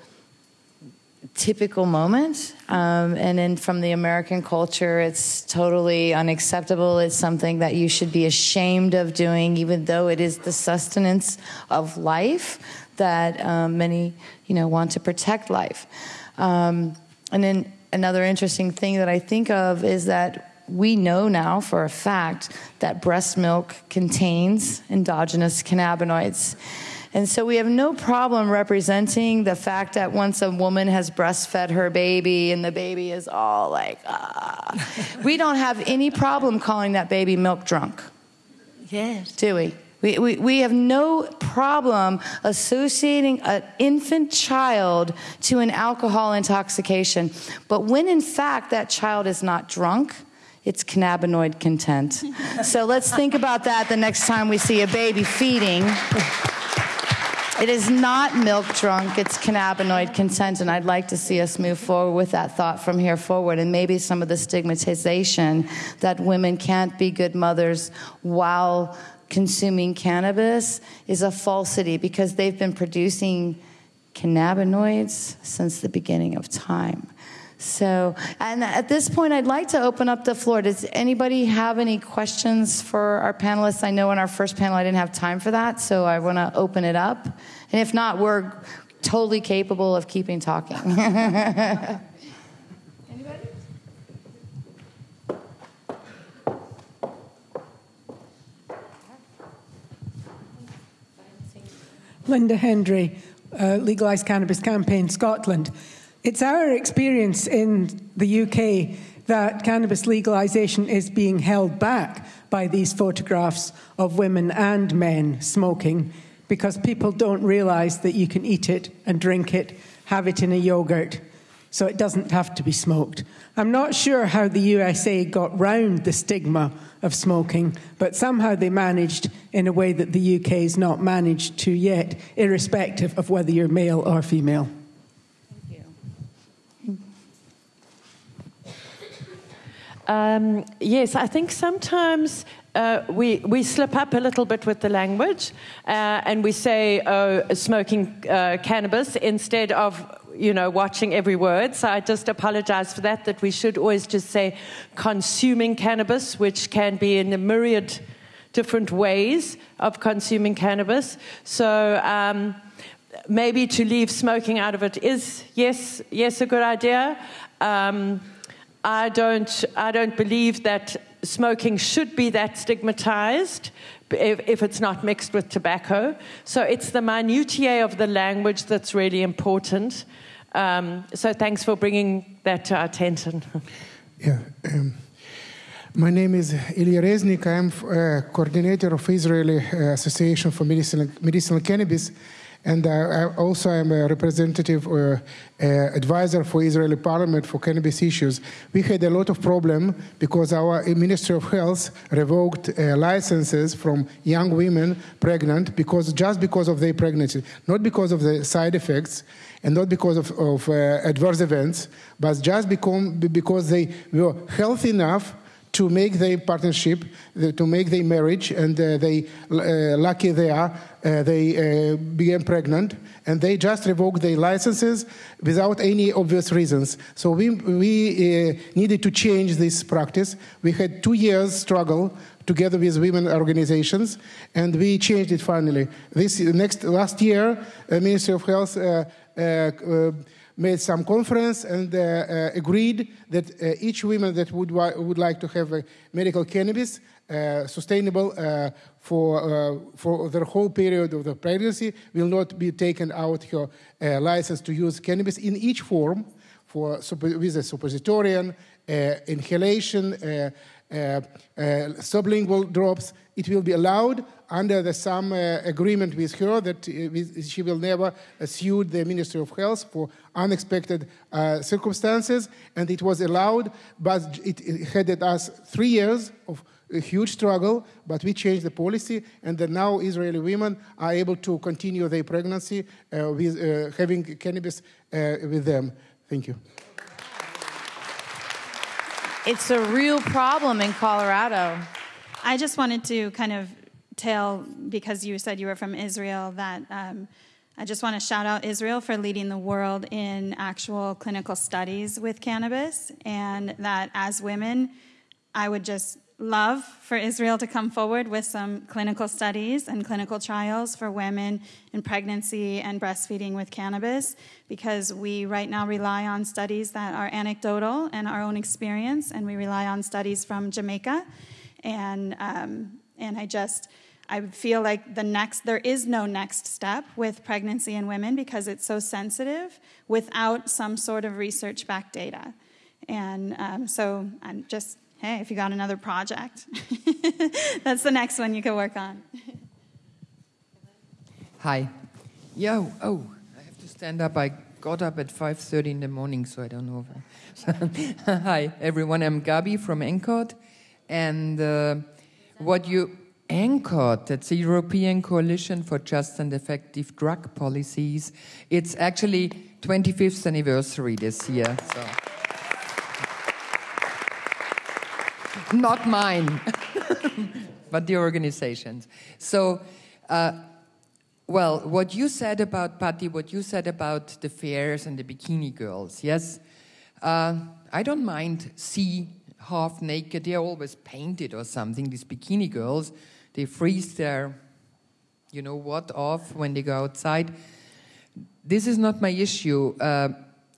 typical moment. Um, and then from the American culture, it's totally unacceptable. It's something that you should be ashamed of doing, even though it is the sustenance of life that um, many, you know, want to protect life. Um, and then another interesting thing that I think of is that we know now for a fact that breast milk contains endogenous cannabinoids. And so we have no problem representing the fact that once a woman has breastfed her baby and the baby is all like, ah, we don't have any problem calling that baby milk drunk. Yes. Do we? We, we, we have no problem associating an infant child to an alcohol intoxication. But when in fact that child is not drunk, it's cannabinoid content. so let's think about that the next time we see a baby feeding. It is not milk drunk, it's cannabinoid content, and I'd like to see us move forward with that thought from here forward, and maybe some of the stigmatization that women can't be good mothers while consuming cannabis is a falsity because they've been producing cannabinoids since the beginning of time. So, and at this point, I'd like to open up the floor. Does anybody have any questions for our panelists? I know in our first panel I didn't have time for that, so I want to open it up. And if not, we're totally capable of keeping talking. Anybody? Linda Hendry, uh, Legalise Cannabis Campaign Scotland. It's our experience in the UK that cannabis legalisation is being held back by these photographs of women and men smoking because people don't realise that you can eat it and drink it, have it in a yogurt, so it doesn't have to be smoked. I'm not sure how the USA got round the stigma of smoking, but somehow they managed in a way that the UK has not managed to yet, irrespective of whether you're male or female. Um, yes, I think sometimes uh, we, we slip up a little bit with the language uh, and we say oh, smoking uh, cannabis instead of you know watching every word. So i just apologize for that that we should always just say consuming cannabis which can be in a myriad different ways of consuming cannabis. So um, maybe to leave smoking out of it is yes yes a good idea. Um, I don't, I don't believe that smoking should be that stigmatized if, if, it's not mixed with tobacco. So it's the minutiae of the language that's really important. Um, so thanks for bringing that to our attention. yeah. Um, my name is Ilya Reznik. I'm uh, coordinator of Israeli uh, Association for Medicinal, Medicinal Cannabis. And uh, also, I'm a representative or uh, advisor for Israeli Parliament for cannabis issues. We had a lot of problem because our Ministry of Health revoked uh, licenses from young women pregnant because just because of their pregnancy, not because of the side effects and not because of, of uh, adverse events, but just become, because they were healthy enough to make their partnership, to make their marriage, and uh, they uh, lucky they are, uh, they uh, became pregnant, and they just revoked their licenses without any obvious reasons. So we we uh, needed to change this practice. We had two years struggle together with women organizations, and we changed it finally. This next last year, Ministry of Health made some conference and uh, uh, agreed that uh, each woman that would, would like to have a medical cannabis uh, sustainable uh, for, for the whole period of the pregnancy will not be taken out her license to use cannabis in each form for, with a suppositorian, inhalation, sublingual drops, it will be allowed under the some uh, agreement with her that uh, she will never sue the Ministry of Health for unexpected circumstances, and it was allowed, but it, it had us three years of a huge struggle, but we changed the policy, and now Israeli women are able to continue their pregnancy uh, with uh, having cannabis uh, with them. Thank you. It's a real problem in Colorado. I just wanted to kind of tell, because you said you were from Israel, that um, I just want to shout out Israel for leading the world in actual clinical studies with cannabis, and that as women, I would just love for Israel to come forward with some clinical studies and clinical trials for women in pregnancy and breastfeeding with cannabis because we right now rely on studies that are anecdotal and our own experience, and we rely on studies from Jamaica. And, um, and I just, I feel like the next, there is no next step with pregnancy in women because it's so sensitive without some sort of research backed data. And um, so I'm just hey, if you got another project, that's the next one you can work on. Hi. Yo, oh, I have to stand up. I got up at 5.30 in the morning, so I don't know. I... Hi, everyone. I'm Gabi from ENCOT. And uh, what you... ENCOT, that's the European Coalition for Just and Effective Drug Policies. It's actually 25th anniversary this year. So. not mine, but the organizations. So, uh, well, what you said about Patty, what you said about the fairs and the bikini girls, yes, uh, I don't mind see half naked. They're always painted or something. These bikini girls, they freeze their, you know what, off when they go outside. This is not my issue. Uh,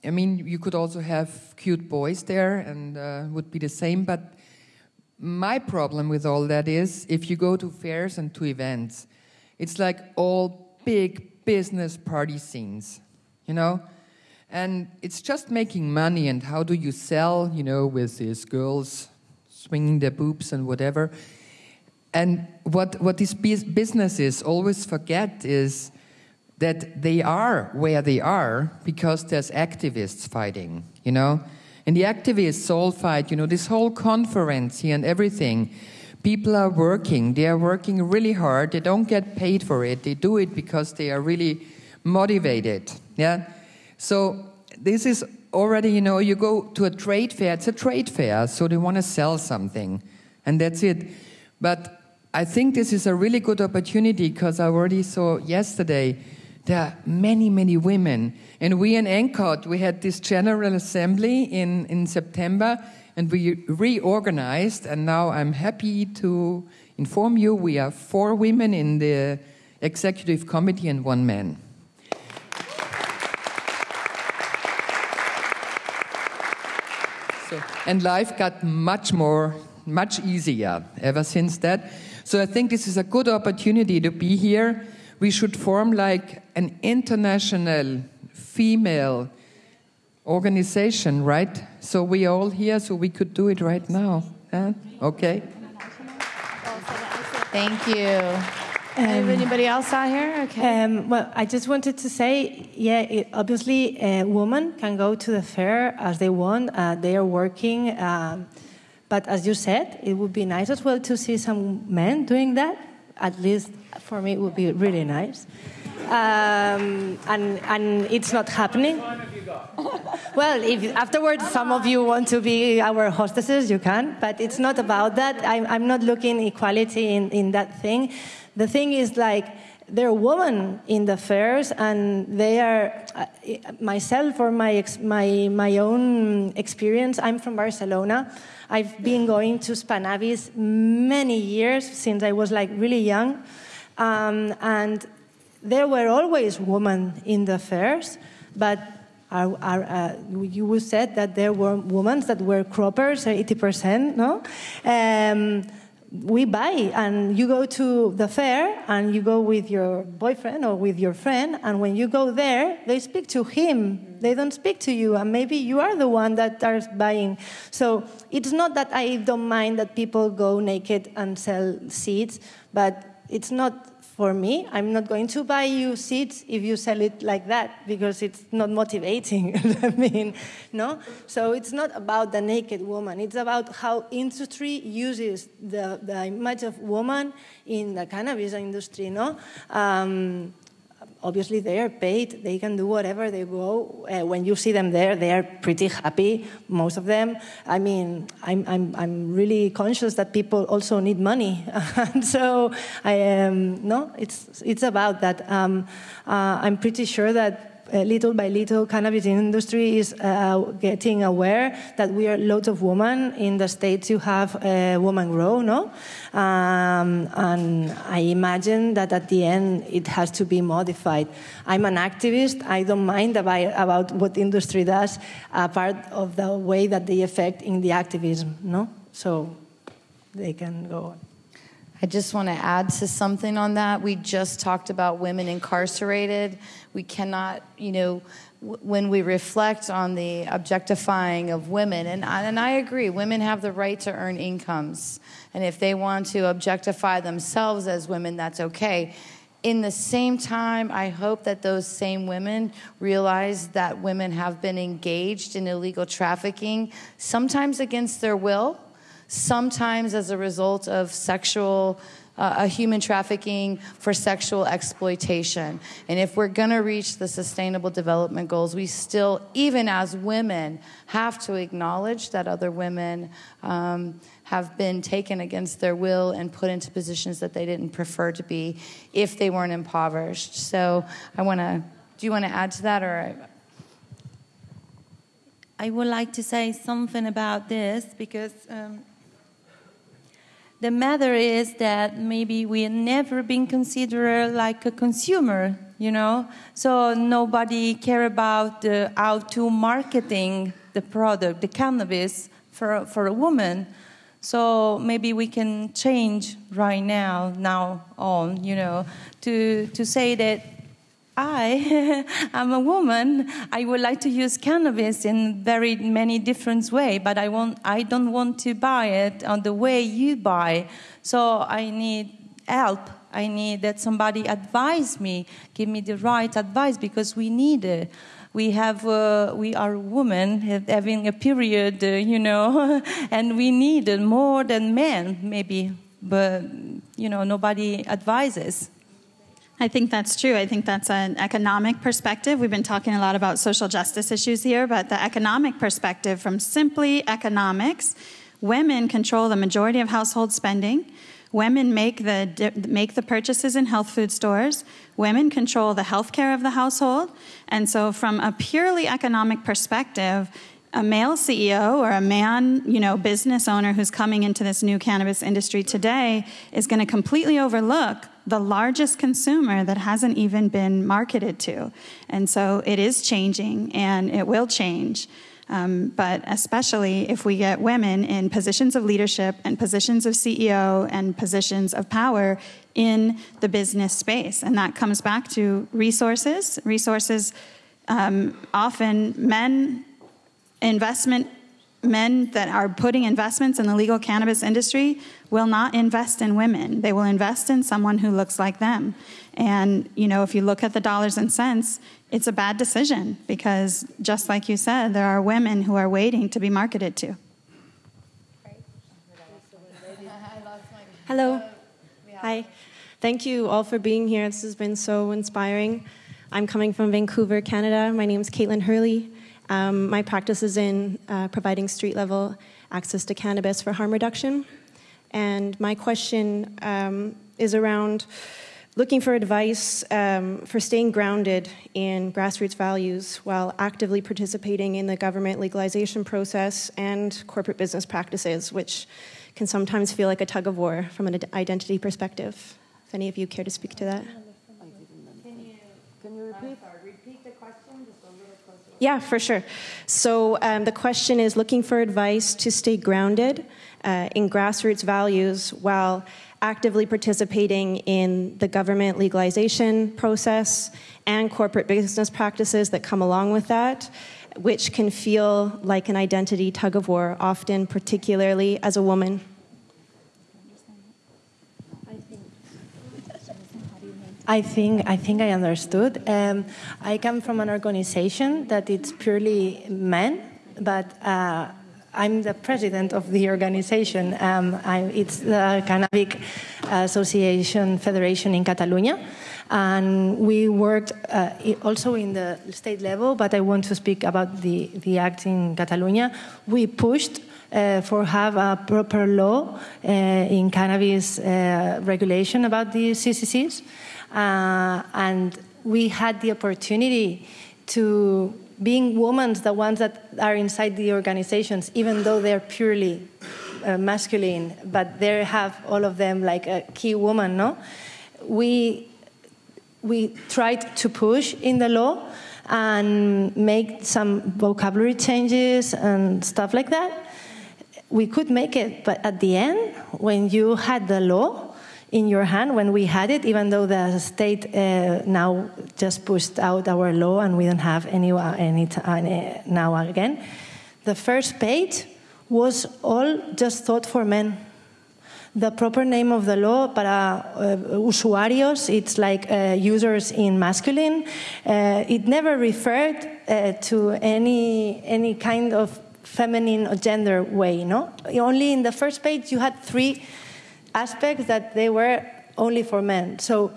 I mean, you could also have cute boys there, and uh, would be the same. But my problem with all that is if you go to fairs and to events, it's like all big business party scenes, you know? And it's just making money, and how do you sell, you know, with these girls swinging their boobs and whatever. And what, what these businesses always forget is that they are where they are because there's activists fighting, you know? And the activists all fight, you know, this whole conference here and everything. People are working. They are working really hard. They don't get paid for it. They do it because they are really motivated. Yeah. So this is already, you know, you go to a trade fair. It's a trade fair, so they want to sell something, and that's it. But I think this is a really good opportunity because I already saw yesterday there are many, many women. And we in ENCOT, we had this General Assembly in, in September, and we reorganized. And now I'm happy to inform you we are four women in the executive committee and one man. So, and life got much more, much easier ever since that. So I think this is a good opportunity to be here we should form like an international female organization, right? So we all here, so we could do it right now. Huh? Okay. Thank you. Um, anybody else out here? Okay. Um, well, I just wanted to say, yeah, it, obviously, a woman can go to the fair as they want. Uh, they are working, um, but as you said, it would be nice as well to see some men doing that. At least for me, it would be really nice. Um, and and it's not happening. well, if afterwards some of you want to be our hostesses, you can. But it's not about that. I'm, I'm not looking equality in, in that thing. The thing is like there are women in the fairs, and they are uh, myself or my my my own experience. I'm from Barcelona. I've been going to Spannabis many years since I was like really young, um, and there were always women in the fairs, but our, our, uh, you said that there were women that were croppers, 80%, no? Um, we buy and you go to the fair and you go with your boyfriend or with your friend and when you go there they speak to him. They don't speak to you and maybe you are the one that starts buying. So it's not that i don't mind that people go naked and sell seeds but it's not for me, I'm not going to buy you seeds if you sell it like that because it's not motivating. I mean, no. So it's not about the naked woman. It's about how industry uses the, the image of woman in the cannabis industry. No. Um, obviously they are paid. They can do whatever they go. Uh, when you see them there they are pretty happy most of them. I mean i'm, I'm, I'm really conscious that people also need money. And so i am um, no it's it's about that. Um, uh, i'm pretty sure that uh, little by little, cannabis industry is uh, getting aware that we are lots of women in the states. You have uh, woman grow, no? Um, and I imagine that at the end it has to be modified. I'm an activist. I don't mind about, what industry does, a part of the way that they affect in the activism, no? So they can go on. I just want to add to something on that. We just talked about women incarcerated. We cannot, you know, w- when we reflect on the objectifying of women, and, and I agree, women have the right to earn incomes. And if they want to objectify themselves as women, that's okay. In the same time, I hope that those same women realize that women have been engaged in illegal trafficking, sometimes against their will sometimes as a result of sexual uh, a human trafficking for sexual exploitation. And if we're going to reach the sustainable development goals, we still, even as women, have to acknowledge that other women um, have been taken against their will and put into positions that they didn't prefer to be if they weren't impoverished. So I want to, do you want to add to that or? I would like to say something about this because um, the matter is that maybe we have never been considered like a consumer, you know. So nobody care about the, how to marketing the product, the cannabis for for a woman. So maybe we can change right now, now on, you know, to to say that I am a woman. I would like to use cannabis in very many different ways, but I, want, I don't want to buy it on the way you buy. So I need help. I need that somebody advise me, give me the right advice because we need it. We have, uh, we are women having a period, uh, you know, and we need more than men, maybe. But you know, nobody advises. I think that's true. I think that's an economic perspective. We've been talking a lot about social justice issues here, but the economic perspective from simply economics, women control the majority of household spending. Women make the, make the purchases in health food stores. Women control the health care of the household. And so, from a purely economic perspective, a male CEO or a man, you know, business owner who's coming into this new cannabis industry today is going to completely overlook the largest consumer that hasn't even been marketed to. And so it is changing and it will change. Um, but especially if we get women in positions of leadership and positions of CEO and positions of power in the business space. And that comes back to resources. Resources, um, often men, investment men that are putting investments in the legal cannabis industry will not invest in women. They will invest in someone who looks like them. And, you know, if you look at the dollars and cents, it's a bad decision because, just like you said, there are women who are waiting to be marketed to. Hello. Hi. Thank you all for being here. This has been so inspiring. I'm coming from Vancouver, Canada. My name is Caitlin Hurley. Um, my practice is in uh, providing street level access to cannabis for harm reduction. And my question um, is around looking for advice um, for staying grounded in grassroots values while actively participating in the government legalization process and corporate business practices, which can sometimes feel like a tug of war from an identity perspective. If any of you care to speak to that. Can you, can you repeat? repeat the question just a little closer. Yeah, for sure. So um, the question is looking for advice to stay grounded uh, in grassroots values while actively participating in the government legalization process and corporate business practices that come along with that, which can feel like an identity tug of war, often, particularly as a woman. I think I think I understood. Um, I come from an organization that it's purely men, but uh, I'm the president of the organization. Um, it's the Cannabis Association Federation in Catalonia. And we worked uh, also in the state level, but I want to speak about the, the act in Catalonia. We pushed uh, for have a proper law uh, in cannabis uh, regulation about the CCCs. Uh, and we had the opportunity to being women the ones that are inside the organizations even though they're purely uh, masculine but they have all of them like a key woman no? We we tried to push in the law and make some vocabulary changes and stuff like that. We could make it but at the end when you had the law in your hand when we had it, even though the state uh, now just pushed out our law and we don't have any, uh, any, any now again. The first page was all just thought for men. The proper name of the law para uh, usuarios, it's like uh, users in masculine. Uh, it never referred uh, to any, any kind of feminine or gender way, no? Only in the first page you had three aspects that they were only for men. So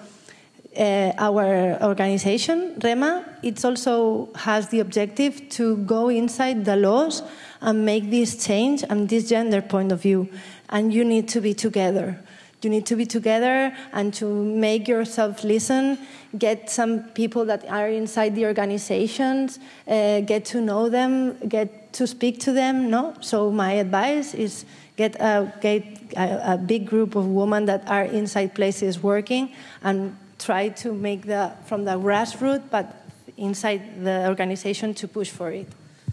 uh, our organization, REMA, it also has the objective to go inside the laws and make this change and this gender point of view. And you need to be together. You need to be together and to make yourself listen, get some people that are inside the organizations, uh, get to know them, get to speak to them. No, so my advice is get a, get a, a big group of women that are inside places working and try to make the from the grassroots but inside the organization to push for it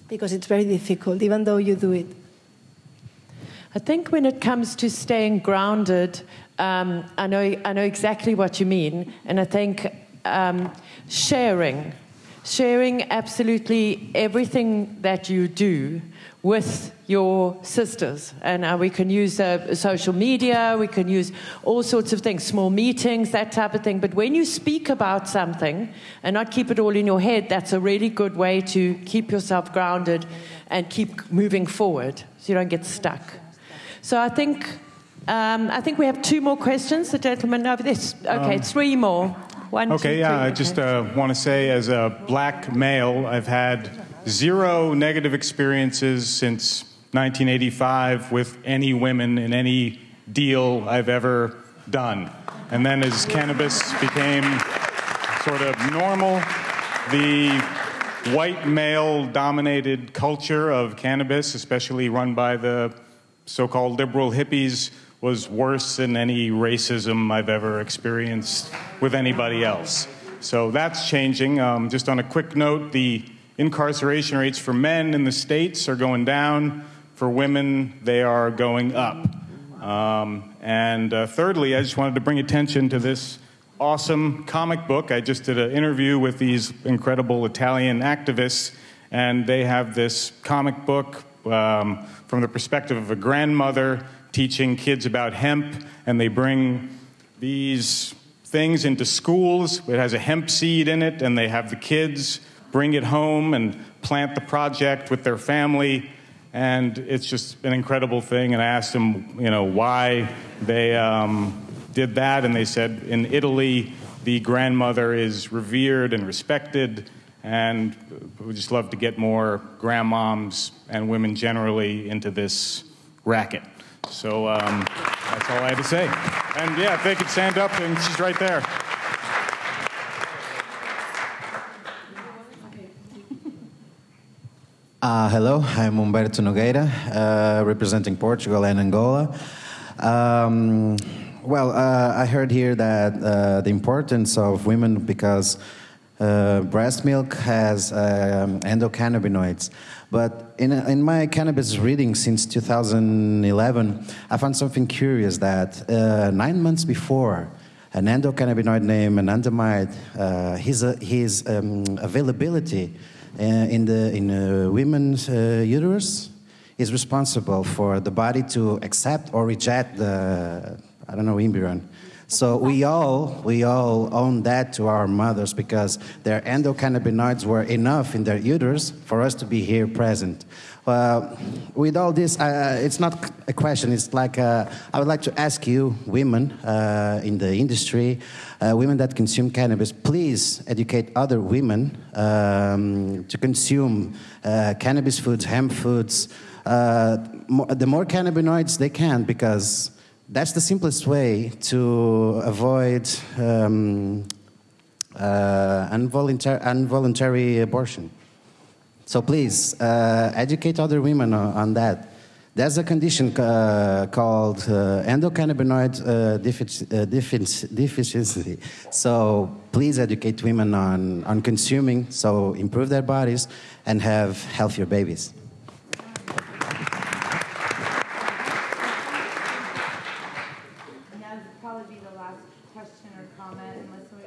because it's very difficult even though you do it. I think when it comes to staying grounded um, I, know, I know exactly what you mean and i think um, sharing sharing absolutely everything that you do with your sisters. And uh, we can use uh, social media, we can use all sorts of things, small meetings, that type of thing. But when you speak about something and not keep it all in your head, that's a really good way to keep yourself grounded and keep moving forward so you don't get stuck. So I think. Um, I think we have two more questions. The gentleman over this. Okay, um, three more. One, okay, two, yeah. Three. I just uh, want to say, as a black male, I've had zero negative experiences since 1985 with any women in any deal I've ever done. And then as cannabis became sort of normal, the white male dominated culture of cannabis, especially run by the so called liberal hippies, was worse than any racism I've ever experienced with anybody else. So that's changing. Um, just on a quick note, the Incarceration rates for men in the States are going down. For women, they are going up. Um, and uh, thirdly, I just wanted to bring attention to this awesome comic book. I just did an interview with these incredible Italian activists, and they have this comic book um, from the perspective of a grandmother teaching kids about hemp, and they bring these things into schools. It has a hemp seed in it, and they have the kids bring it home and plant the project with their family. And it's just an incredible thing. And I asked them, you know, why they um, did that, and they said in Italy, the grandmother is revered and respected, and we just love to get more grandmoms and women generally into this racket. So um, that's all I had to say. And yeah, if they could stand up, and she's right there. Uh, hello, I'm Humberto Nogueira, uh, representing Portugal and Angola. Um, well, uh, I heard here that uh, the importance of women because uh, breast milk has um, endocannabinoids. But in, in my cannabis reading since 2011, I found something curious that uh, nine months before, an endocannabinoid named anandamide, his, his um, availability in the in uh, women's uh, uterus is responsible for the body to accept or reject the I don't know embryo. So we all we all own that to our mothers because their endocannabinoids were enough in their uterus for us to be here present. Uh, with all this, uh, it's not a question. It's like uh, I would like to ask you, women uh, in the industry, uh, women that consume cannabis, please educate other women um, to consume uh, cannabis foods, hemp foods, the more cannabinoids they can, because that's the simplest way to avoid um, involuntary, involuntary abortion. So please uh, educate other women on, on, that. There's a condition uh, called uh, endocannabinoid uh, uh, deficiency. So please educate women on, on consuming, so improve their bodies and have healthier babies.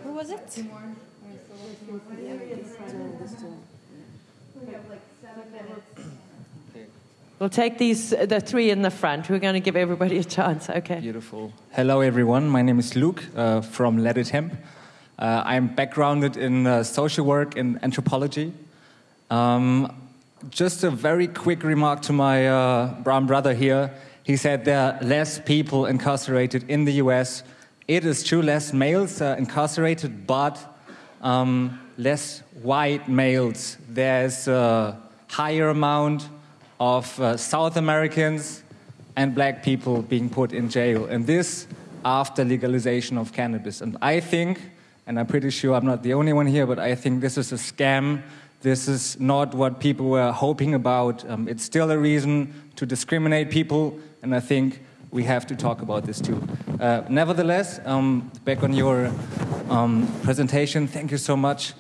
Who was it? We'll take these, the three in the front. We're going to give everybody a chance. Okay. Beautiful. Hello, everyone. My name is Luke uh, from Let It Hemp. Uh, I'm backgrounded in uh, social work and anthropology. Um, just a very quick remark to my uh, brown brother here. He said there are less people incarcerated in the US. It is true, less males are incarcerated, but um, less white males. There's a higher amount of uh, South Americans and black people being put in jail. And this after legalization of cannabis. And I think, and I'm pretty sure I'm not the only one here, but I think this is a scam. This is not what people were hoping about. Um, it's still a reason to discriminate people, and I think we have to talk about this too. Uh, nevertheless, um, back on your um, presentation, thank you so much.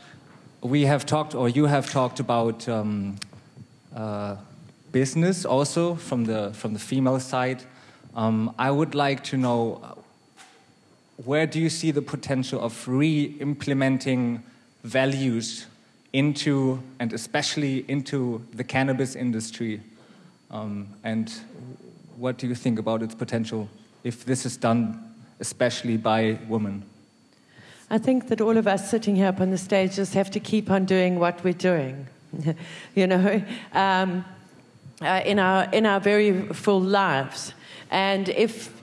We have talked, or you have talked about um, uh, business also from the from the female side. Um, I would like to know uh, where do you see the potential of re-implementing values into and especially into the cannabis industry, um, and what do you think about its potential if this is done especially by women? I think that all of us sitting here up on the stage just have to keep on doing what we're doing. you know. Um, uh, in, our, in our very full lives. And if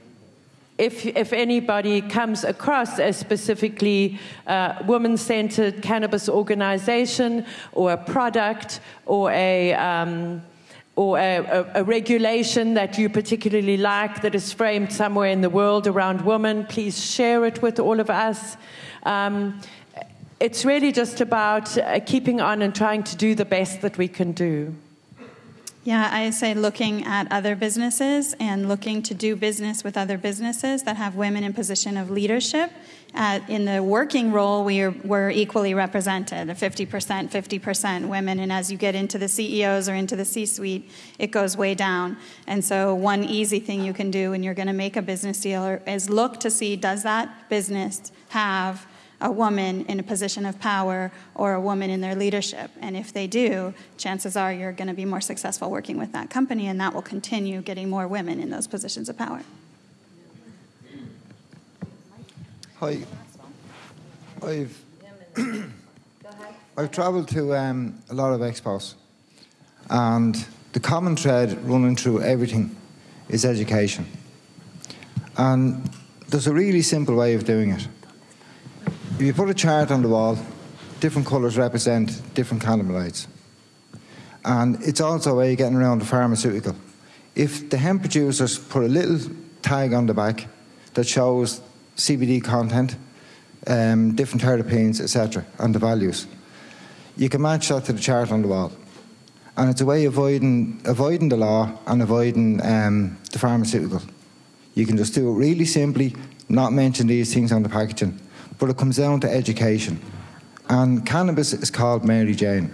if, if anybody comes across a specifically uh, woman centered cannabis organization or a product or a um, or a, a, a, regulation that you particularly like that is framed somewhere in the world around women, please share it with all of us. Um, it's really just about uh, keeping on and trying to do the best that we can do. Yeah, I say looking at other businesses and looking to do business with other businesses that have women in position of leadership. Uh, in the working role, we are, we're equally represented 50%, 50% women. And as you get into the CEOs or into the C suite, it goes way down. And so, one easy thing you can do when you're going to make a business deal is look to see does that business have a woman in a position of power or a woman in their leadership. And if they do, chances are you're going to be more successful working with that company, and that will continue getting more women in those positions of power. Hi. I've I've travelled to um, a lot of expos, and the common thread running through everything is education. And there's a really simple way of doing it. If you put a chart on the wall, different colours represent different cannabinoids. And it's also a way of getting around the pharmaceutical. If the hemp producers put a little tag on the back that shows CBD content, um, different terpenes, etc., and the values, you can match that to the chart on the wall. And it's a way of avoiding, avoiding the law and avoiding um, the pharmaceutical. You can just do it really simply, not mention these things on the packaging. But it comes down to education. And cannabis is called Mary Jane.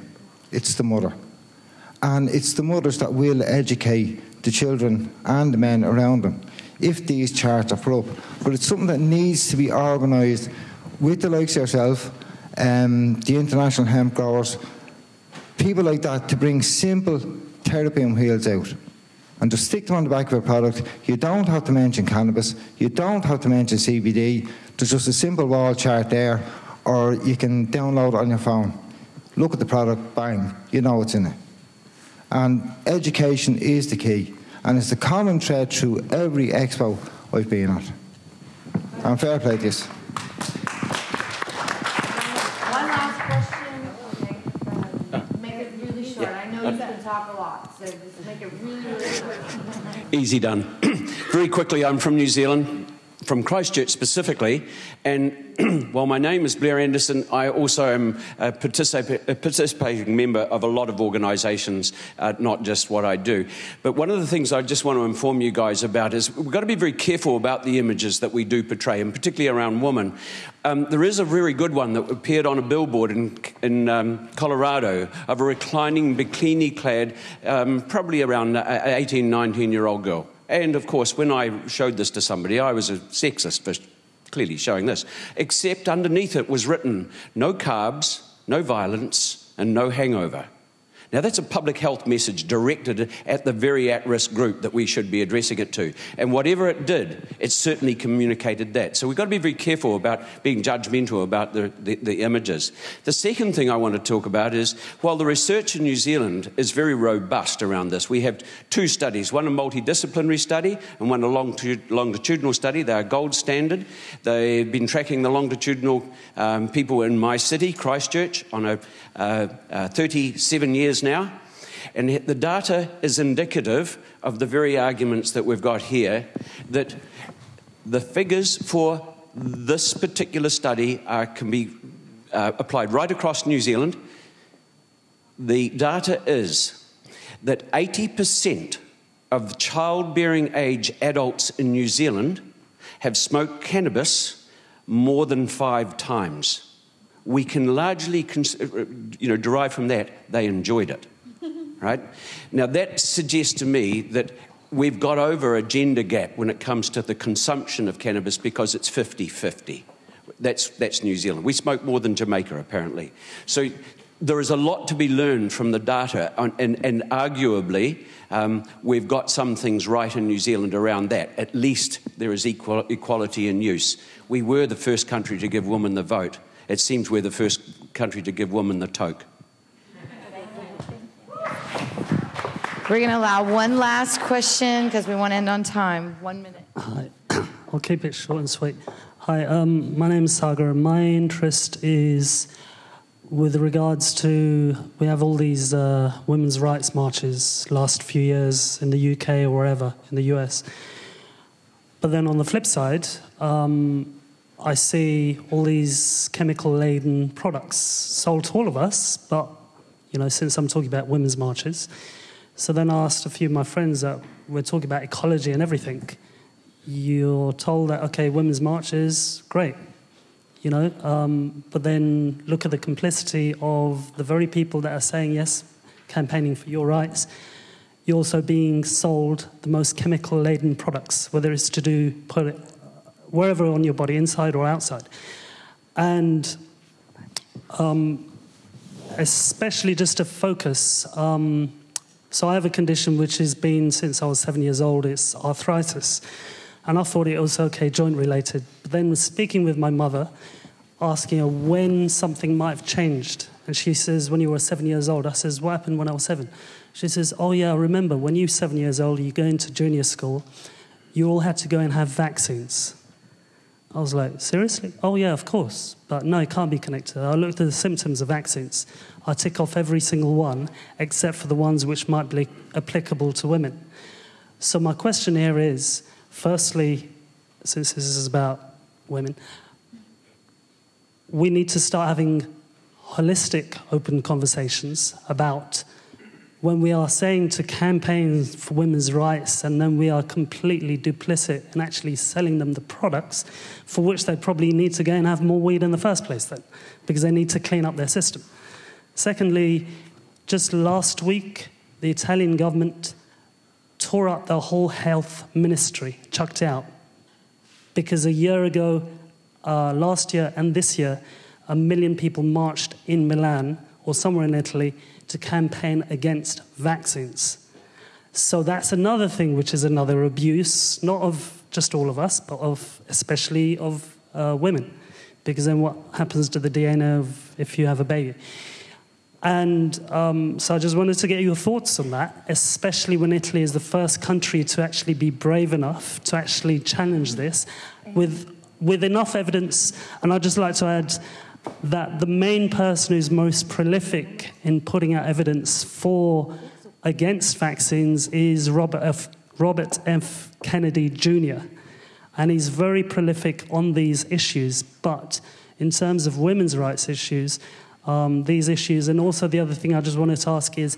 It's the mother. And it's the mothers that will educate the children and the men around them if these charts are put up. But it's something that needs to be organised with the likes of yourself, um, the international hemp growers, people like that to bring simple terpene wheels out and just stick them on the back of a product. You don't have to mention cannabis, you don't have to mention CBD. There's just a simple wall chart there, or you can download it on your phone. Look at the product, bang, you know what's in it. And education is the key, and it's the common thread through every expo I've been at. And fair play to you. One last question. Make it really short. I know you can talk a lot, so make it really, really short. Easy done. Very quickly, I'm from New Zealand, from Christchurch specifically, and while my name is Blair Anderson, I also am a, particip- a participating member of a lot of organisations, uh, not just what I do. But one of the things I just want to inform you guys about is we've got to be very careful about the images that we do portray, and particularly around women. Um, there is a very good one that appeared on a billboard in, in um, Colorado of a reclining bikini clad, um, probably around 18, 19 year old girl. And of course, when I showed this to somebody, I was a sexist for clearly showing this, except underneath it was written no carbs, no violence, and no hangover. Now, that's a public health message directed at the very at risk group that we should be addressing it to. And whatever it did, it certainly communicated that. So we've got to be very careful about being judgmental about the, the, the, images. The second thing I want to talk about is while the research in New Zealand is very robust around this, we have two studies one a multidisciplinary study and one a longitudinal study. They are gold standard. They've been tracking the longitudinal um, people in my city, Christchurch, on a uh, uh, 37 years now. And the data is indicative of the very arguments that we've got here that the figures for this particular study are, can be uh, applied right across New Zealand. The data is that 80% of childbearing age adults in New Zealand have smoked cannabis more than five times we can largely you know, derive from that they enjoyed it. right? Now, that suggests to me that we've got over a gender gap when it comes to the consumption of cannabis because it's 50 50. That's, that's New Zealand. We smoke more than Jamaica, apparently. So there is a lot to be learned from the data, and, and, and arguably, um, we've got some things right in New Zealand around that. At least there is equal, equality in use. We were the first country to give women the vote. It seems we're the first country to give women the toke. We're going to allow one last question because we want to end on time. One minute. Hi. I'll keep it short and sweet. Hi, um, my name is Sagar. My interest is with regards to we have all these uh, women's rights marches last few years in the UK or wherever in the US. But then on the flip side, um, I see all these chemical laden products sold to all of us, but you know, since I'm talking about women's marches, so then I asked a few of my friends that we're talking about ecology and everything. You're told that okay, women's marches, great, you know, um, but then look at the complicity of the very people that are saying yes, campaigning for your rights. You're also being sold the most chemical laden products, whether it's to do wherever on your body, inside or outside. And um, especially just to focus. Um, so I have a condition which has been since I was seven years old. It's arthritis, and I thought it was okay, joint related. But then speaking with my mother, asking her when something might have changed, and she says, "When you were seven years old." I says, "What happened when I was seven? She says, "Oh yeah, I remember when you were seven years old. You go into junior school, you all had to go and have vaccines." I was like, seriously? Oh, yeah, of course. But no, it can't be connected. I looked at the symptoms of accidents. I tick off every single one except for the ones which might be applicable to women. So, my question here is firstly, since this is about women, we need to start having holistic, open conversations about when we are saying to campaigns for women's rights and then we are completely duplicit in actually selling them the products for which they probably need to go and have more weed in the first place then because they need to clean up their system. Secondly just last week the italian government tore up the whole health ministry chucked out. Because a year ago uh, last year and this year a million people marched in milan or somewhere in italy to campaign against vaccines. So that's another thing which is another abuse, not of just all of us, but of especially of uh, women. Because then what happens to the DNA of if you have a baby? And um, so I just wanted to get your thoughts on that, especially when Italy is the first country to actually be brave enough to actually challenge this with, with enough evidence. And I'd just like to add that the main person who's most prolific in putting out evidence for against vaccines is Robert F. Robert F. Kennedy Jr. And he's very prolific on these issues. But in terms of women's rights issues, um, these issues, and also the other thing I just wanted to ask is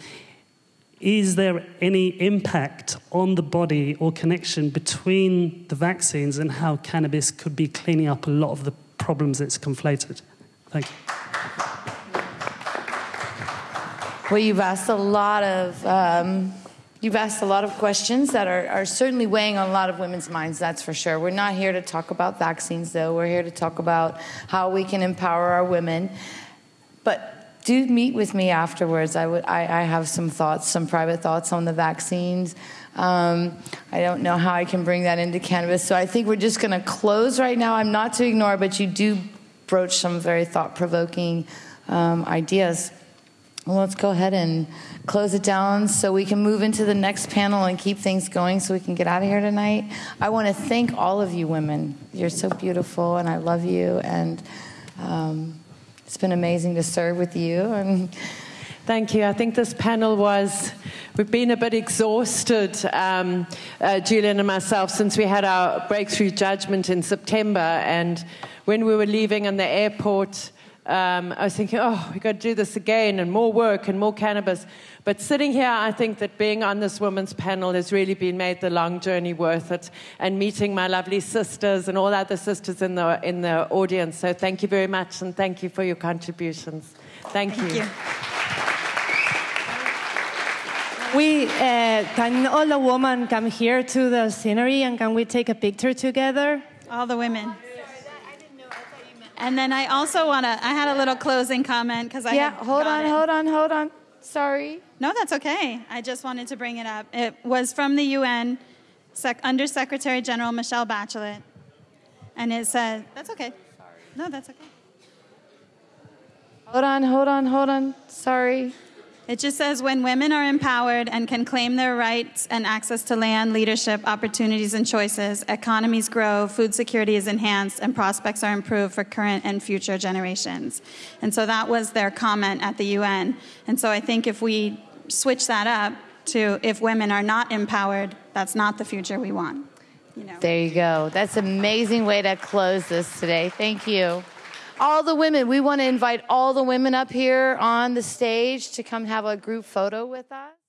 is there any impact on the body or connection between the vaccines and how cannabis could be cleaning up a lot of the problems it's conflated? Thank you. Well, you've asked a lot of um, you've asked a lot of questions that are, are certainly weighing on a lot of women's minds. That's for sure. We're not here to talk about vaccines, though. We're here to talk about how we can empower our women. But do meet with me afterwards. I would. I, I have some thoughts, some private thoughts on the vaccines. Um, I don't know how I can bring that into cannabis. So I think we're just going to close right now. I'm not to ignore, but you do broach some very thought provoking um, ideas. Well, let's go ahead and close it down so we can move into the next panel and keep things going so we can get out of here tonight. I want to thank all of you women. You're so beautiful, and I love you. And um, it's been amazing to serve with you. And Thank you. I think this panel was, we've been a bit exhausted, um, uh, Julian and myself, since we had our breakthrough judgment in September. And when we were leaving in the airport, um, I was thinking, oh, we've got to do this again and more work and more cannabis. But sitting here, I think that being on this women's panel has really been made the long journey worth it and meeting my lovely sisters and all other sisters in the, in the audience. So thank you very much and thank you for your contributions. Thank, Thank you. you. We uh, can all the women come here to the scenery and can we take a picture together? All the women. And then I also want to, I had a little closing comment because I yeah, hold on, it. hold on, hold on. Sorry. No, that's okay. I just wanted to bring it up. It was from the UN, Sec- Under Secretary General Michelle Bachelet. And it said, that's okay. Sorry. No, that's okay. Hold on, hold on, hold on. Sorry. It just says when women are empowered and can claim their rights and access to land, leadership, opportunities, and choices, economies grow, food security is enhanced, and prospects are improved for current and future generations. And so that was their comment at the UN. And so I think if we switch that up to if women are not empowered, that's not the future we want. You know. There you go. That's an amazing way to close this today. Thank you. All the women, we want to invite all the women up here on the stage to come have a group photo with us.